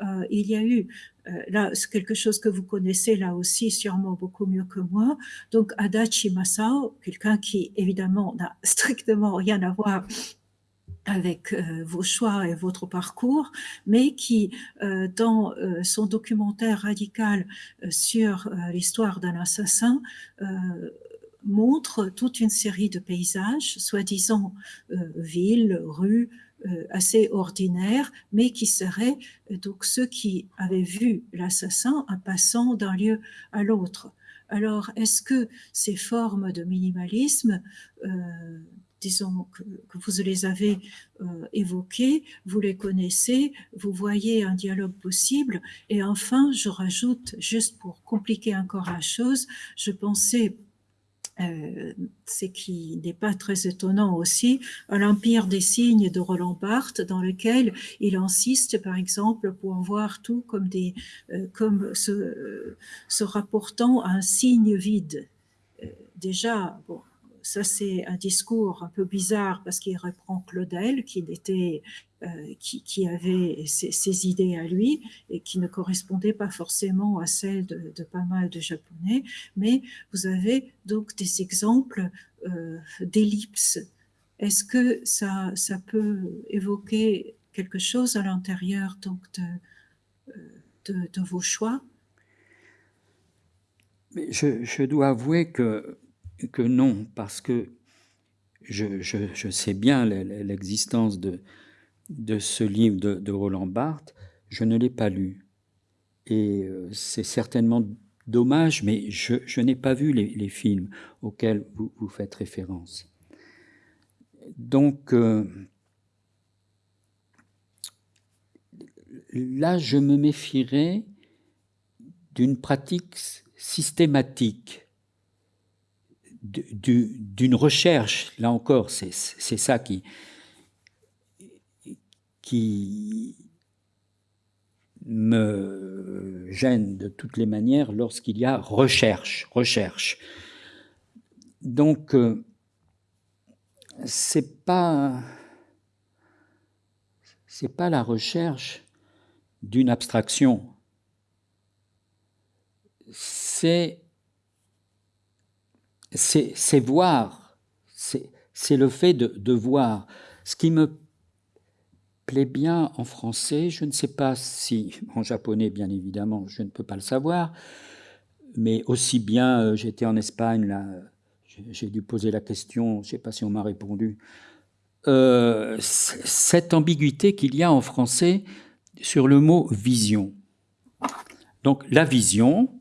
euh, il y a eu euh, là quelque chose que vous connaissez là aussi sûrement beaucoup mieux que moi. Donc Adachi Masao, quelqu'un qui évidemment n'a strictement rien à voir avec vos choix et votre parcours, mais qui, dans son documentaire radical sur l'histoire d'un assassin, montre toute une série de paysages, soi-disant euh, villes, rues, euh, assez ordinaires, mais qui seraient euh, donc ceux qui avaient vu l'assassin en passant d'un lieu à l'autre. Alors, est-ce que ces formes de minimalisme, disons que, vous les avez évoquées, vous les connaissez, vous voyez un dialogue possible, et enfin, je rajoute, juste pour compliquer encore la chose, je pensais euh, ce qui n'est pas très étonnant aussi, à l'Empire des signes de Roland Barthes, dans lequel il insiste, par exemple, pour voir tout comme, des, euh, comme se, se, rapportant à un signe vide. Euh, déjà, bon, ça c'est un discours un peu bizarre parce qu'il reprend Claudel, qui qui, avait ses, idées à lui et qui ne correspondaient pas forcément à celles de, pas mal de Japonais, mais vous avez donc des exemples d'ellipses. Est-ce que ça, ça peut évoquer quelque chose à l'intérieur donc de, de, vos choix? Je, je, dois avouer que, que non, parce que je, sais bien l'existence de, ce livre de, Roland Barthes, je ne l'ai pas lu. Et euh, c'est certainement dommage, mais je, n'ai pas vu les, films auxquels vous, vous faites référence. Donc, euh, là, je me méfierais d'une pratique systématique, d'une recherche, là encore, c'est ça qui, me gêne de toutes les manières lorsqu'il y a recherche, recherche. Donc, euh, c'est pas c'est pas la recherche d'une abstraction. C'est c'est voir, c'est le fait de, voir. Ce qui me plaît bien en français. Je ne sais pas si, en japonais bien évidemment, je ne peux pas le savoir, mais aussi bien, euh, j'étais en Espagne, là, j'ai dû poser la question, je ne sais pas si on m'a répondu, euh, cette ambiguïté qu'il y a en français sur le mot vision. Donc la vision,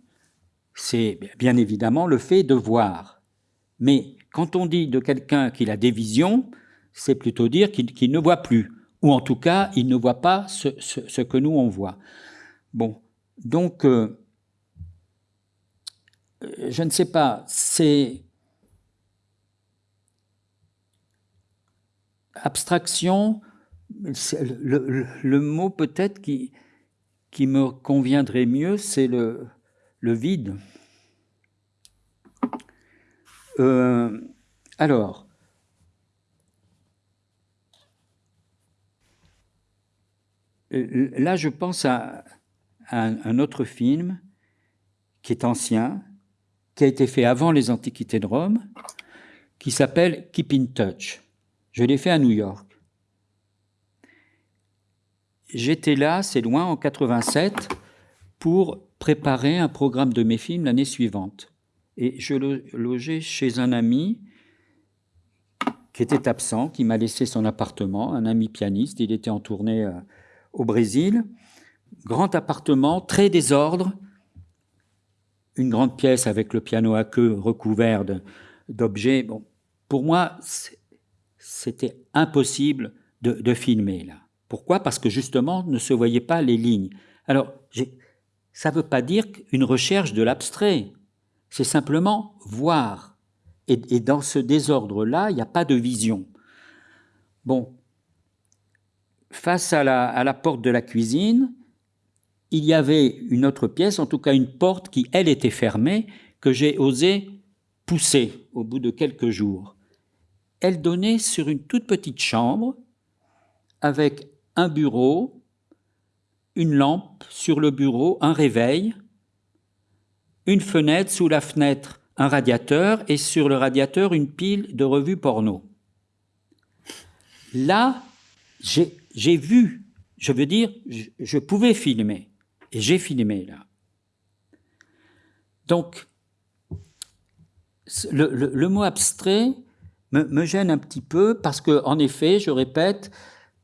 c'est bien évidemment le fait de voir. Mais quand on dit de quelqu'un qu'il a des visions, c'est plutôt dire qu'il ne voit plus ou en tout cas, il ne voit pas ce, que nous, on voit. Bon, donc, euh, je ne sais pas, c'est abstraction, le, mot peut-être qui, qui me conviendrait mieux, c'est le, le vide. Euh, alors, là, je pense à, un autre film qui est ancien, qui a été fait avant les Antiquités de Rome, qui s'appelle Keep in Touch. Je l'ai fait à New York. J'étais là, c'est loin, en 87, pour préparer un programme de mes films l'année suivante. Et je logeais chez un ami qui était absent, qui m'a laissé son appartement, un ami pianiste. Il était en tournée euh, au Brésil. Grand appartement, très désordre, une grande pièce avec le piano à queue recouvert d'objets. Bon, pour moi, c'était impossible de, filmer là. Pourquoi? Parce que justement, ne se voyaient pas les lignes. Alors, ça ne veut pas dire qu'une recherche de l'abstrait, c'est simplement voir. Et, dans ce désordre-là, il n'y a pas de vision. Bon, face à la, porte de la cuisine, il y avait une autre pièce, en tout cas une porte qui, elle, était fermée, que j'ai osé pousser au bout de quelques jours. Elle donnait sur une toute petite chambre avec un bureau, une lampe sur le bureau, un réveil, une fenêtre, sous la fenêtre un radiateur et sur le radiateur une pile de revues porno. Là, j'ai vu, je veux dire, je, pouvais filmer, et j'ai filmé là. Donc, le, mot abstrait me, gêne un petit peu parce que, en effet, je répète,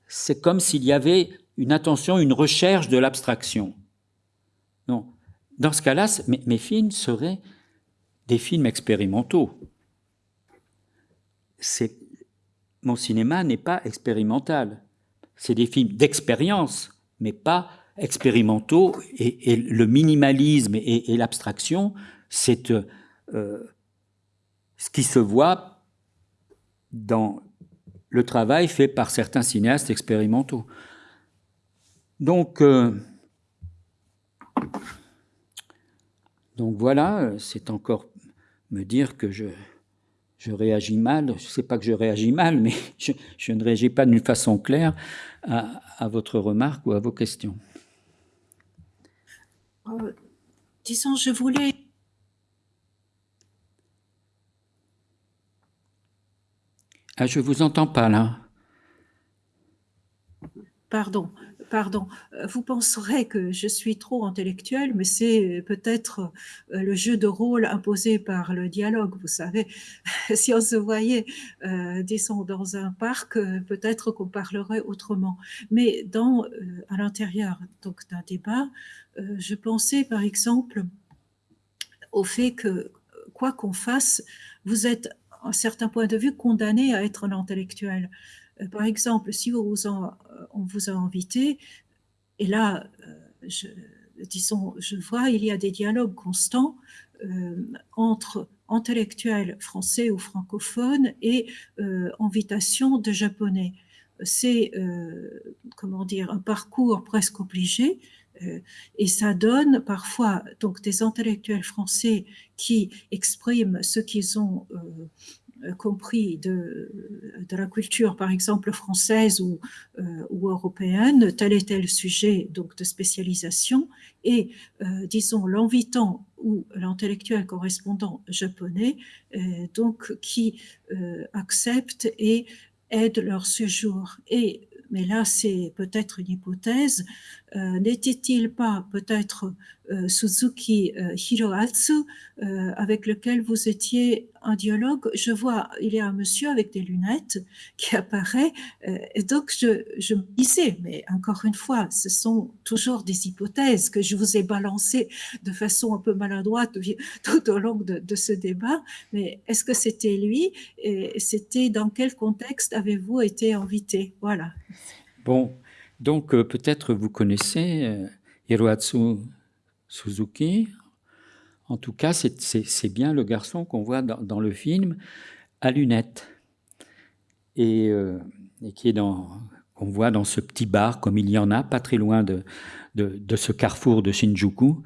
c'est comme s'il y avait une attention, une recherche de l'abstraction. Dans ce cas-là, mes, mes films seraient des films expérimentaux. Mon cinéma n'est pas expérimental c'est des films d'expérience, mais pas expérimentaux. Et, le minimalisme et, l'abstraction, c'est euh, ce qui se voit dans le travail fait par certains cinéastes expérimentaux. Donc, euh, donc voilà, c'est encore me dire que je, je réagis mal. Je ne sais pas que je réagis mal, mais je, ne réagis pas d'une façon claire à, votre remarque ou à vos questions. Euh, disons, je voulais... Ah, je vous entends pas là. Pardon pardon, euh, vous penserez que je suis trop intellectuelle, mais c'est peut-être euh, le jeu de rôle imposé par le dialogue. Vous savez, si on se voyait, euh, dans un parc, peut-être qu'on parlerait autrement. Mais dans, à l'intérieur d'un débat, je pensais par exemple au fait que quoi qu'on fasse, vous êtes à un certain point de vue condamné à être un intellectuel. Euh, par exemple, si on vous, euh, on vous a invité, et là, euh, je, disons, je vois, il y a des dialogues constants entre intellectuels français ou francophones et invitation de japonais. C'est, comment dire, un parcours presque obligé, et ça donne parfois donc des intellectuels français qui expriment ce qu'ils ont euh, compris de, de, la culture, par exemple française ou, euh, ou, européenne, tel et tel sujet donc de spécialisation, et euh, disons l'invitant ou l'intellectuel correspondant japonais, donc qui accepte et aide leur séjour. Et mais là c'est peut-être une hypothèse, euh, n'était-il pas peut-être euh, Suzuki euh, Hiroatsu avec lequel vous étiez en dialogue? Je vois, il y a un monsieur avec des lunettes qui apparaît, et donc je, je me disais, mais encore une fois, ce sont toujours des hypothèses que je vous ai balancées de façon un peu maladroite tout au long de, de ce débat, mais est-ce que c'était lui? Et c'était dans quel contexte avez-vous été invité? Voilà. Bon, donc euh, peut-être vous connaissez euh, Hiroatsu Suzuki. En tout cas, c'est bien le garçon qu'on voit dans, le film à lunettes et, euh, qui est dans qu'on voit dans ce petit bar, comme il y en a, pas très loin de, de, ce carrefour de Shinjuku.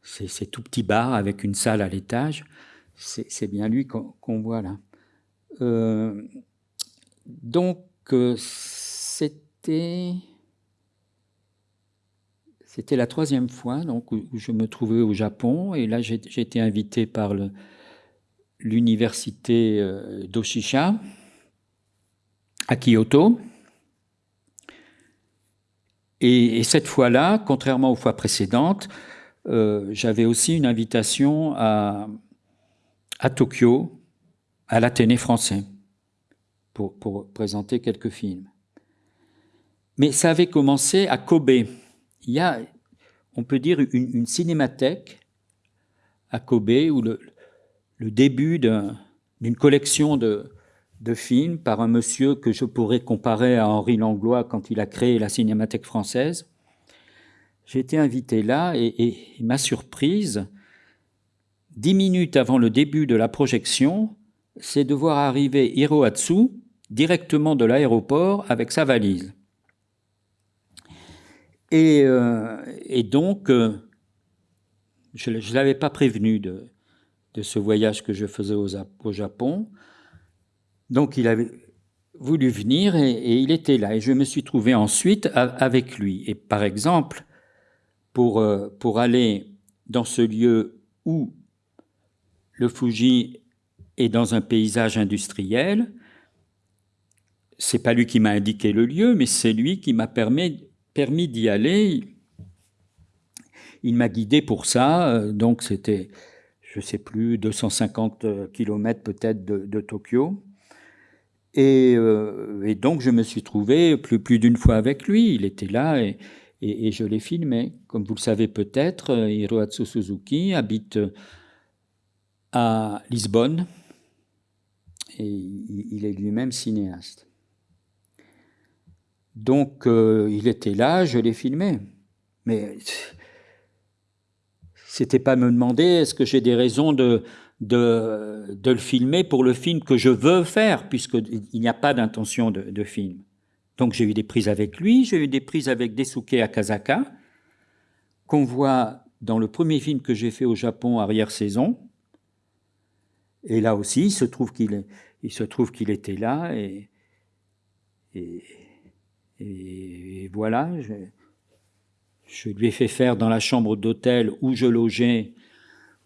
C'est ces tout petit bar avec une salle à l'étage. C'est bien lui qu'on voit là. donc, c'était c'était la troisième fois donc, où je me trouvais au Japon, et là j'ai été invité par l'université euh, d'Oshisha à Kyoto. Et, cette fois-là, contrairement aux fois précédentes, euh, j'avais aussi une invitation à, Tokyo, à l'Athénée français, pour, présenter quelques films. Mais ça avait commencé à Kobe il y a, on peut dire, une, cinémathèque à Kobe, où le, début d'une collection de, films par un monsieur que je pourrais comparer à Henri Langlois quand il a créé la Cinémathèque française. J'ai été invité là et, ma surprise, dix minutes avant le début de la projection, c'est de voir arriver Hiroatsu directement de l'aéroport avec sa valise. Euh, et, donc, euh, je ne l'avais pas prévenu de, ce voyage que je faisais au, au, Japon. Donc, il avait voulu venir et, il était là. Et je me suis trouvé ensuite avec lui. Et par exemple, pour, euh, pour aller dans ce lieu où le Fuji est dans un paysage industriel, c'est pas lui qui m'a indiqué le lieu, mais c'est lui qui m'a permis permis d'y aller. Il m'a guidé pour ça, euh, donc c'était, je ne sais plus, 250 km peut-être de, Tokyo. Euh, et, donc je me suis trouvé plus, plus d'une fois avec lui, il était là et, je l'ai filmé. Comme vous le savez peut-être, euh, Hiroatsu Suzuki habite à Lisbonne et il est lui-même cinéaste. Donc, euh, il était là, je l'ai filmé. Mais c'était pas me demander est-ce que j'ai des raisons de, de, de, le filmer pour le film que je veux faire, puisqu'il n'y a pas d'intention de, de, film. Donc, j'ai eu des prises avec lui, j'ai eu des prises avec Desuke Akazaka, qu'on voit dans le premier film que j'ai fait au Japon, Arrière-saison. et là aussi, il se trouve qu'il était là et, et voilà, je, lui ai fait faire dans la chambre d'hôtel où je logeais,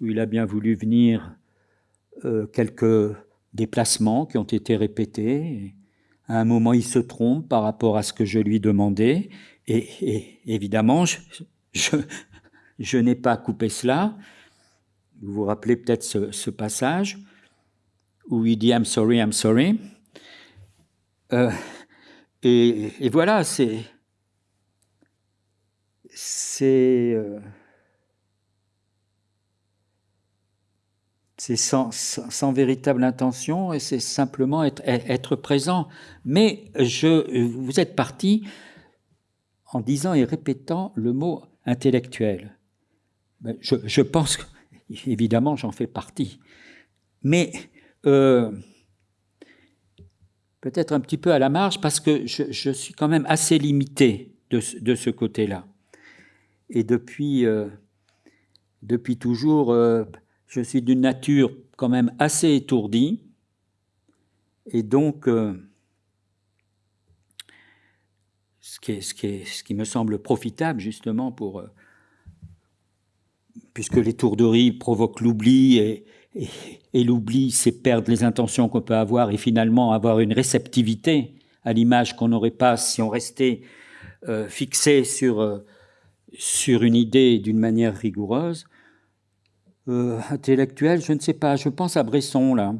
où il a bien voulu venir, euh, quelques déplacements qui ont été répétés. À un moment, il se trompe par rapport à ce que je lui demandais. Et, évidemment, je, n'ai pas coupé cela. Vous vous rappelez peut-être ce, ce, passage où il dit I'm sorry, I'm sorry. Euh, et, voilà, c'est. C'est. Euh, sans, véritable intention et c'est simplement être, être, présent. Mais je, vous êtes parti en disant et répétant le mot intellectuel. Ben, je, pense évidemment, j'en fais partie. Mais euh, peut-être un petit peu à la marge parce que je, suis quand même assez limité de, ce côté-là. Et depuis, euh, toujours, euh, je suis d'une nature quand même assez étourdie. Et donc, euh, ce, qui me semble profitable justement pour... Puisque l'étourderie provoque l'oubli et, et, l'oubli, c'est perdre les intentions qu'on peut avoir et finalement avoir une réceptivité à l'image qu'on n'aurait pas si on restait euh, fixé sur, euh, sur une idée d'une manière rigoureuse. Euh, intellectuel, je ne sais pas, je pense à Bresson là.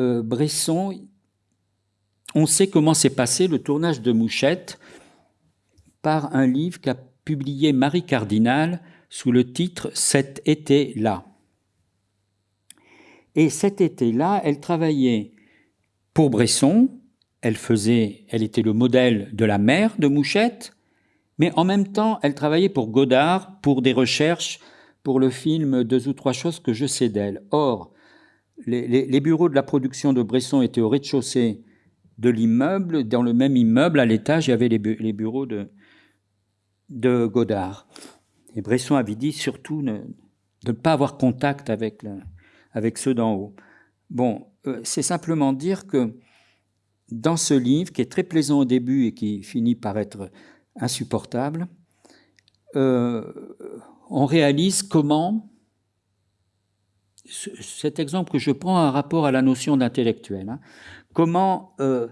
Euh, Bresson, on sait comment s'est passé le tournage de Mouchette par un livre qu'a publié Marie Cardinal sous le titre Cet été-là. Et cet été-là, elle travaillait pour Bresson, elle faisait, elle était le modèle de la mère de Mouchette, mais en même temps, elle travaillait pour Godard pour des recherches pour le film Deux ou trois choses que je sais d'elle. Or, les, bureaux de la production de Bresson étaient au rez-de-chaussée de l'immeuble. Dans le même immeuble, à l'étage, il y avait les, bu les bureaux de, Godard. Et Bresson avait dit surtout de ne pas avoir contact avec, le, avec ceux d'en haut. Bon, euh, c'est simplement dire que dans ce livre, qui est très plaisant au début et qui finit par être insupportable, euh, on réalise comment cet exemple que je prends a un rapport à la notion d'intellectuel. Hein, comment euh,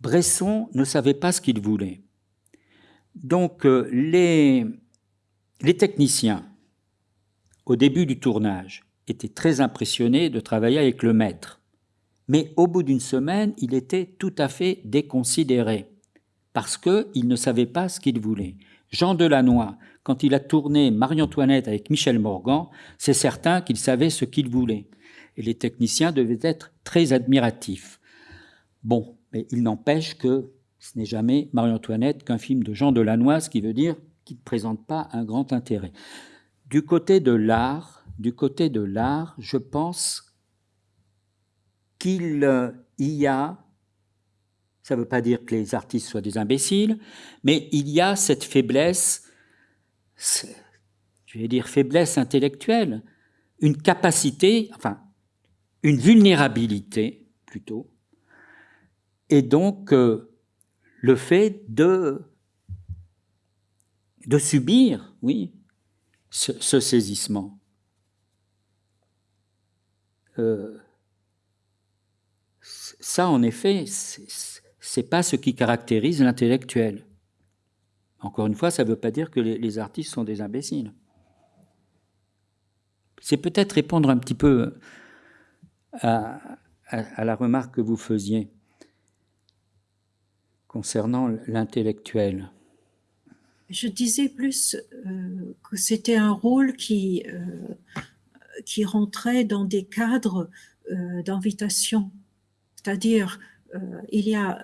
Bresson ne savait pas ce qu'il voulait. Donc les techniciens, au début du tournage, étaient très impressionnés de travailler avec le maître. Mais au bout d'une semaine, il était tout à fait déconsidéré parce qu'il ne savait pas ce qu'il voulait. Jean Delannoy, quand il a tourné Marie-Antoinette avec Michel Morgan, c'est certain qu'il savait ce qu'il voulait. Et les techniciens devaient être très admiratifs. Bon, mais il n'empêche que ce n'est jamais Marie-Antoinette qu'un film de Jean Delannoy, ce qui veut dire qu'il ne présente pas un grand intérêt. Du côté de l'art, du côté de l'art, je pense qu'il y a ça ne veut pas dire que les artistes soient des imbéciles, mais il y a cette faiblesse je vais dire faiblesse intellectuelle, une capacité, enfin, une vulnérabilité plutôt, et donc euh, le fait de, subir, oui, ce saisissement. Euh, ça, en effet, c'est pas ce qui caractérise l'intellectuel. Encore une fois, ça veut pas dire que les, artistes sont des imbéciles. C'est peut-être répondre un petit peu à, à, la remarque que vous faisiez concernant l'intellectuel. Je disais plus euh, que c'était un rôle qui, euh, qui rentrait dans des cadres euh, d'invitation. C'est-à-dire, euh, il y a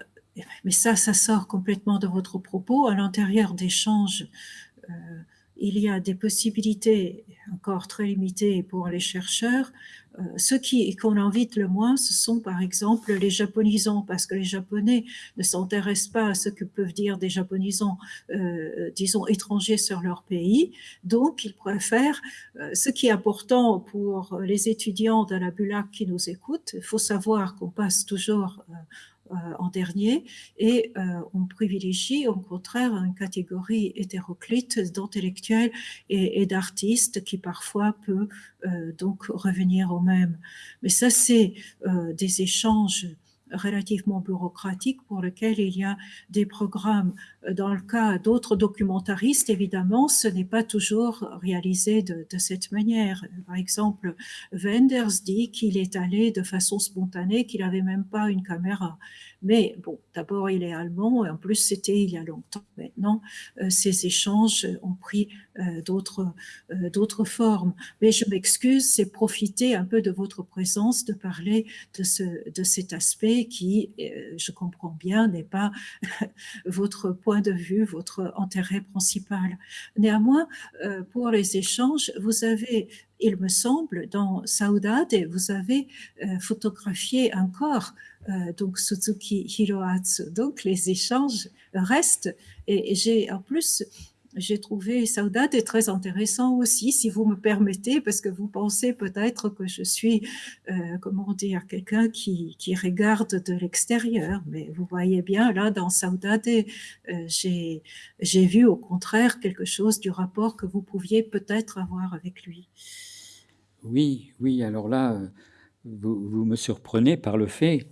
mais ça, ça sort complètement de votre propos. À l'intérieur d'échanges, euh, il y a des possibilités encore très limitées pour les chercheurs euh, qui qu'on invite le moins, ce sont par exemple les japonisants, parce que les Japonais ne s'intéressent pas à ce que peuvent dire des japonisants, euh, disons étrangers sur leur pays, donc ils préfèrent. Euh, ce qui est important pour les étudiants de la BULAC qui nous écoutent, il faut savoir qu'on passe toujours euh, en dernier, et euh, on privilégie au contraire une catégorie hétéroclite d'intellectuels et, d'artistes qui parfois peut euh, donc revenir au même. Mais ça, c'est des échanges relativement bureaucratique pour lequel il y a des programmes. Dans le cas d'autres documentaristes, évidemment, ce n'est pas toujours réalisé de, cette manière. Par exemple, Wenders dit qu'il est allé de façon spontanée, qu'il n'avait même pas une caméra. Mais bon, d'abord, il est allemand, et en plus, c'était il y a longtemps. Maintenant, euh, ces échanges ont pris euh, d'autres euh, d'autres formes. Mais je m'excuse, c'est profiter un peu de votre présence, de parler de, de cet aspect qui, je comprends bien, n'est pas votre point de vue, votre intérêt principal. Néanmoins, pour les échanges, vous avez il me semble, dans Saudade, vous avez photographié un corps euh, donc Suzuki Hiroatsu. Donc les échanges restent et, j'ai en plus j'ai trouvé Saudade très intéressant aussi, si vous me permettez, parce que vous pensez peut-être que je suis, euh, comment dire, quelqu'un qui, regarde de l'extérieur. Mais vous voyez bien, là, dans Saudade, euh, j'ai vu au contraire quelque chose du rapport que vous pouviez peut-être avoir avec lui. Oui, oui, alors là, vous, vous me surprenez par le fait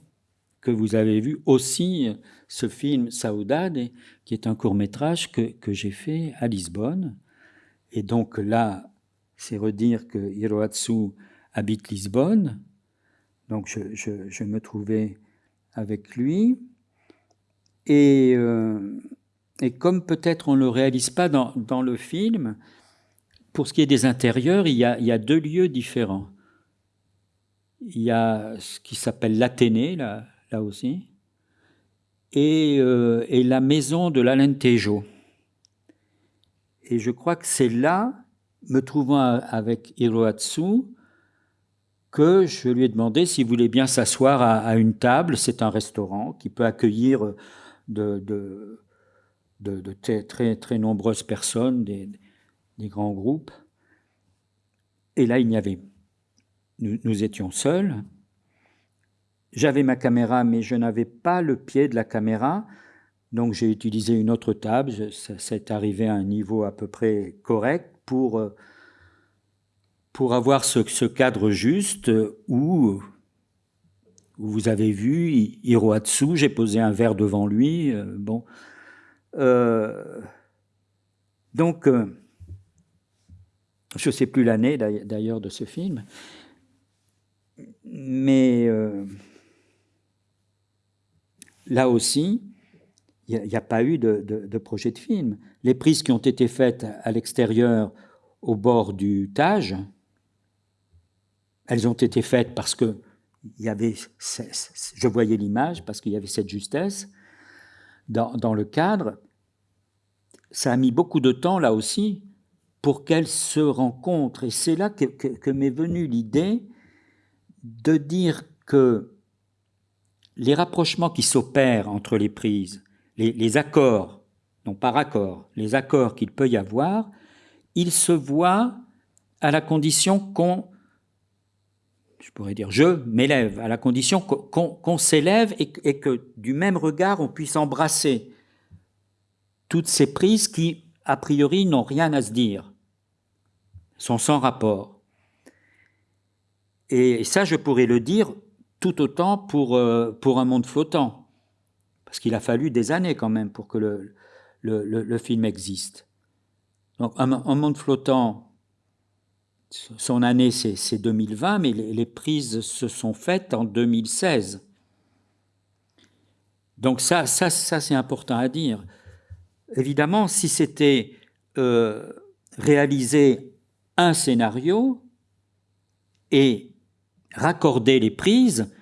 que vous avez vu aussi ce film Saudade, qui est un court métrage que, que j'ai fait à Lisbonne. Et donc là, c'est redire que Hiroatsu habite Lisbonne. Donc je, je, je me trouvais avec lui. Et, euh, et comme peut-être on ne le réalise pas dans, dans, le film, pour ce qui est des intérieurs, il y a, il y a deux lieux différents. Il y a ce qui s'appelle l'Athénée, la, là aussi, et, euh, et la maison de l'Alentejo. Et je crois que c'est là, me trouvant avec Hiroatsu, que je lui ai demandé s'il voulait bien s'asseoir à, une table. C'est un restaurant qui peut accueillir de, de, très, très, nombreuses personnes, des, des, grands groupes. Et là, il n'y avait. Nous, nous étions seuls. J'avais ma caméra, mais je n'avais pas le pied de la caméra, donc j'ai utilisé une autre table. Ça, arrivé à un niveau à peu près correct pour, euh, pour avoir ce, cadre juste où, où, vous avez vu Hiroatsu, j'ai posé un verre devant lui. Euh, bon. Euh, donc, je ne sais plus l'année d'ailleurs de ce film, mais là aussi, il n'y a, pas eu de, projet de film. Les prises qui ont été faites à l'extérieur, au bord du Tage, elles ont été faites parce que y avait, je voyais l'image, parce qu'il y avait cette justesse dans, le cadre. Ça a mis beaucoup de temps, là aussi, pour qu'elles se rencontrent. Et c'est là que m'est venue l'idée de dire que les rapprochements qui s'opèrent entre les prises, les, accords, non pas raccords, les accords qu'il peut y avoir, ils se voient à la condition qu'on, je pourrais dire je m'élève, à la condition qu'on s'élève et, et, que du même regard on puisse embrasser toutes ces prises qui, a priori, n'ont rien à se dire, sont sans rapport. Et ça, je pourrais le dire tout autant pour, euh, pour un monde flottant. Parce qu'il a fallu des années quand même pour que le, le, film existe. Donc un, monde flottant, son année c'est 2020, mais les, prises se sont faites en 2016. Donc ça, ça, ça c'est important à dire. Évidemment, si c'était euh, réaliser un scénario et raccorder les prises,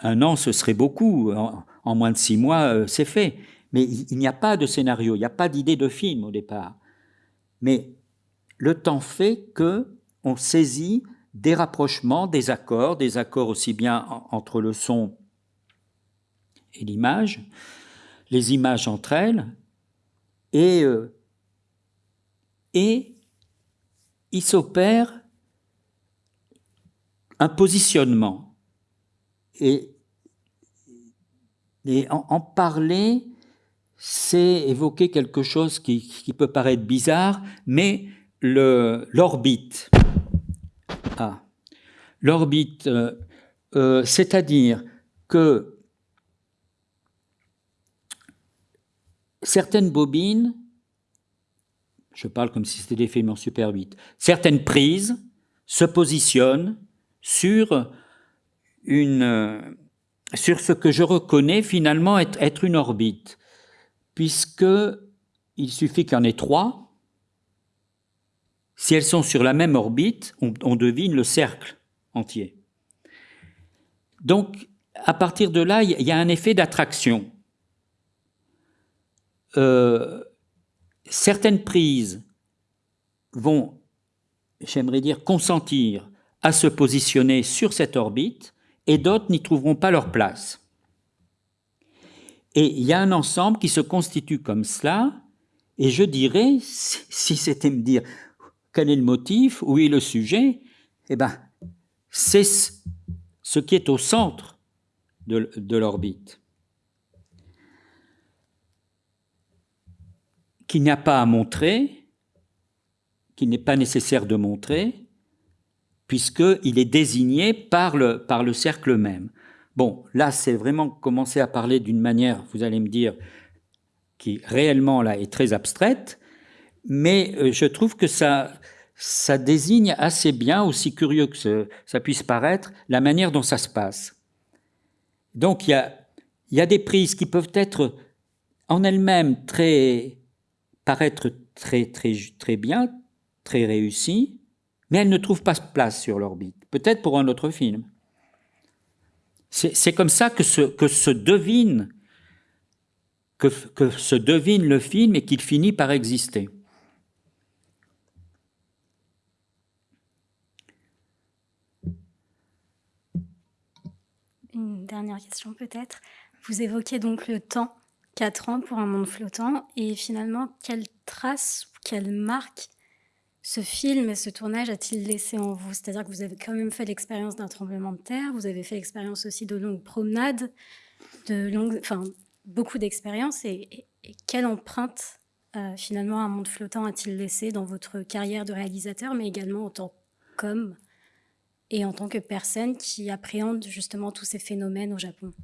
un an, ce serait beaucoup. En, moins de six mois, euh, c'est fait. Mais il, n'y a pas de scénario, il n'y a pas d'idée de film au départ. Mais le temps fait que on saisit des rapprochements, des accords, des accords aussi bien entre le son et l'image, les images entre elles, et, euh, et il s'opère positionnement. Et, en, parler, c'est évoquer quelque chose qui, peut paraître bizarre, mais l'orbite. Ah. L'orbite, euh, euh, c'est-à-dire que certaines bobines, je parle comme si c'était des films Super 8, certaines prises se positionnent sur, une, sur ce que je reconnais finalement être, être une orbite, puisque il suffit qu'il y en ait trois. Si elles sont sur la même orbite, on, devine le cercle entier. Donc, à partir de là, il y a un effet d'attraction. Euh, certaines prises vont, j'aimerais dire, consentir à se positionner sur cette orbite et d'autres n'y trouveront pas leur place. Et il y a un ensemble qui se constitue comme cela, et je dirais, si c'était me dire quel est le motif, où est le sujet, eh ben, c'est ce qui est au centre de, de l'orbite. Qu'il n'y a pas à montrer, qu'il n'est pas nécessaire de montrer, puisqu'il est désigné par le, par le cercle même. Bon, là, c'est vraiment commencer à parler d'une manière, vous allez me dire, qui réellement là est très abstraite, mais euh, je trouve que ça, ça désigne assez bien, aussi curieux que ça puisse paraître, la manière dont ça se passe. Donc il y a, y a des prises qui peuvent être en elles-mêmes très paraître très très très bien, très réussies, mais elle ne trouve pas place sur l'orbite. Peut-être pour un autre film. C'est comme ça que se, devine le film et qu'il finit par exister. Une dernière question peut-être. Vous évoquez donc le temps, 4 ans pour un monde flottant, et finalement, quelle trace, quelle marque ce film et ce tournage a-t-il laissé en vous? C'est-à-dire que vous avez quand même fait l'expérience d'un tremblement de terre, vous avez fait l'expérience aussi de longues promenades, de longues, enfin, beaucoup d'expériences. Et, quelle empreinte, euh, finalement, un monde flottant a-t-il laissé dans votre carrière de réalisateur, mais également en tant qu'homme et en tant que personne qui appréhende justement tous ces phénomènes au Japon?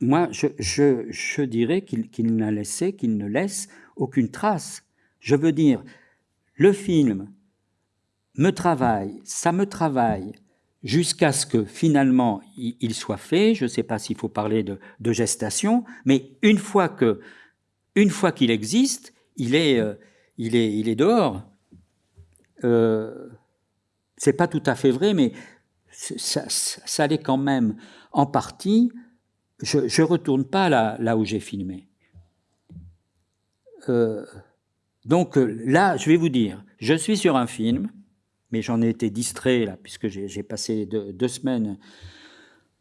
Moi, je, dirais qu'il n'a laissé, qu'il ne laisse aucune trace. Je veux dire, le film me travaille, ça me travaille, jusqu'à ce que finalement il, soit fait. Je ne sais pas s'il faut parler de, gestation, mais une fois que, une qu'il existe, il est, euh, il est, il est dehors. Euh, c'est pas tout à fait vrai, mais ça, l'est quand même en partie. Je ne retourne pas là, où j'ai filmé. Euh, donc là, je vais vous dire, je suis sur un film mais j'en ai été distrait là, puisque j'ai passé deux, semaines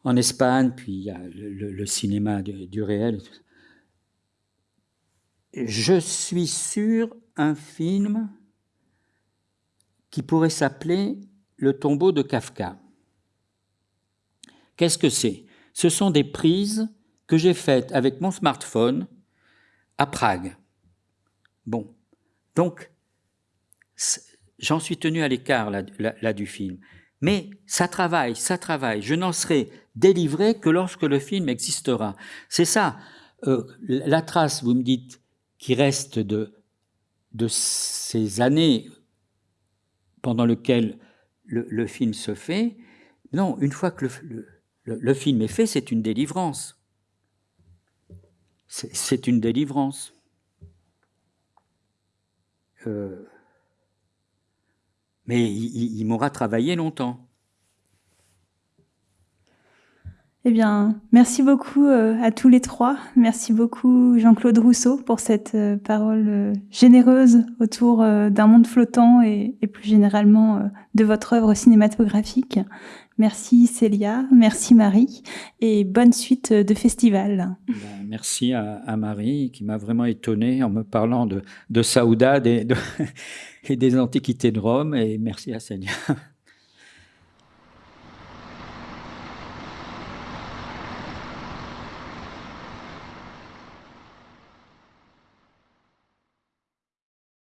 en Espagne, puis il y a le, cinéma du, réel. Je suis sur un film qui pourrait s'appeler Le tombeau de Kafka. Qu'est-ce que c'est? Ce sont des prises que j'ai faites avec mon smartphone à Prague. Bon, donc J'en suis tenu à l'écart là, du film. Mais ça travaille, ça travaille. Je n'en serai délivré que lorsque le film existera. C'est ça. Euh, la trace, vous me dites, qui reste de, de ces années pendant lesquelles le, film se fait, non, une fois que le, le film est fait, c'est une délivrance. C'est une délivrance. Euh, mais il, m'aura travaillé longtemps. Eh bien, merci beaucoup euh, à tous les trois. Merci beaucoup Jean-Claude Rousseau pour cette euh, parole euh, généreuse autour d'un monde flottant et, plus généralement de votre œuvre cinématographique. Merci Célia, merci Marie et bonne suite de festival. Ben, merci à, Marie qui m'a vraiment étonné en me parlant de, de Saouda et des Antiquités de Rome et merci à Célia.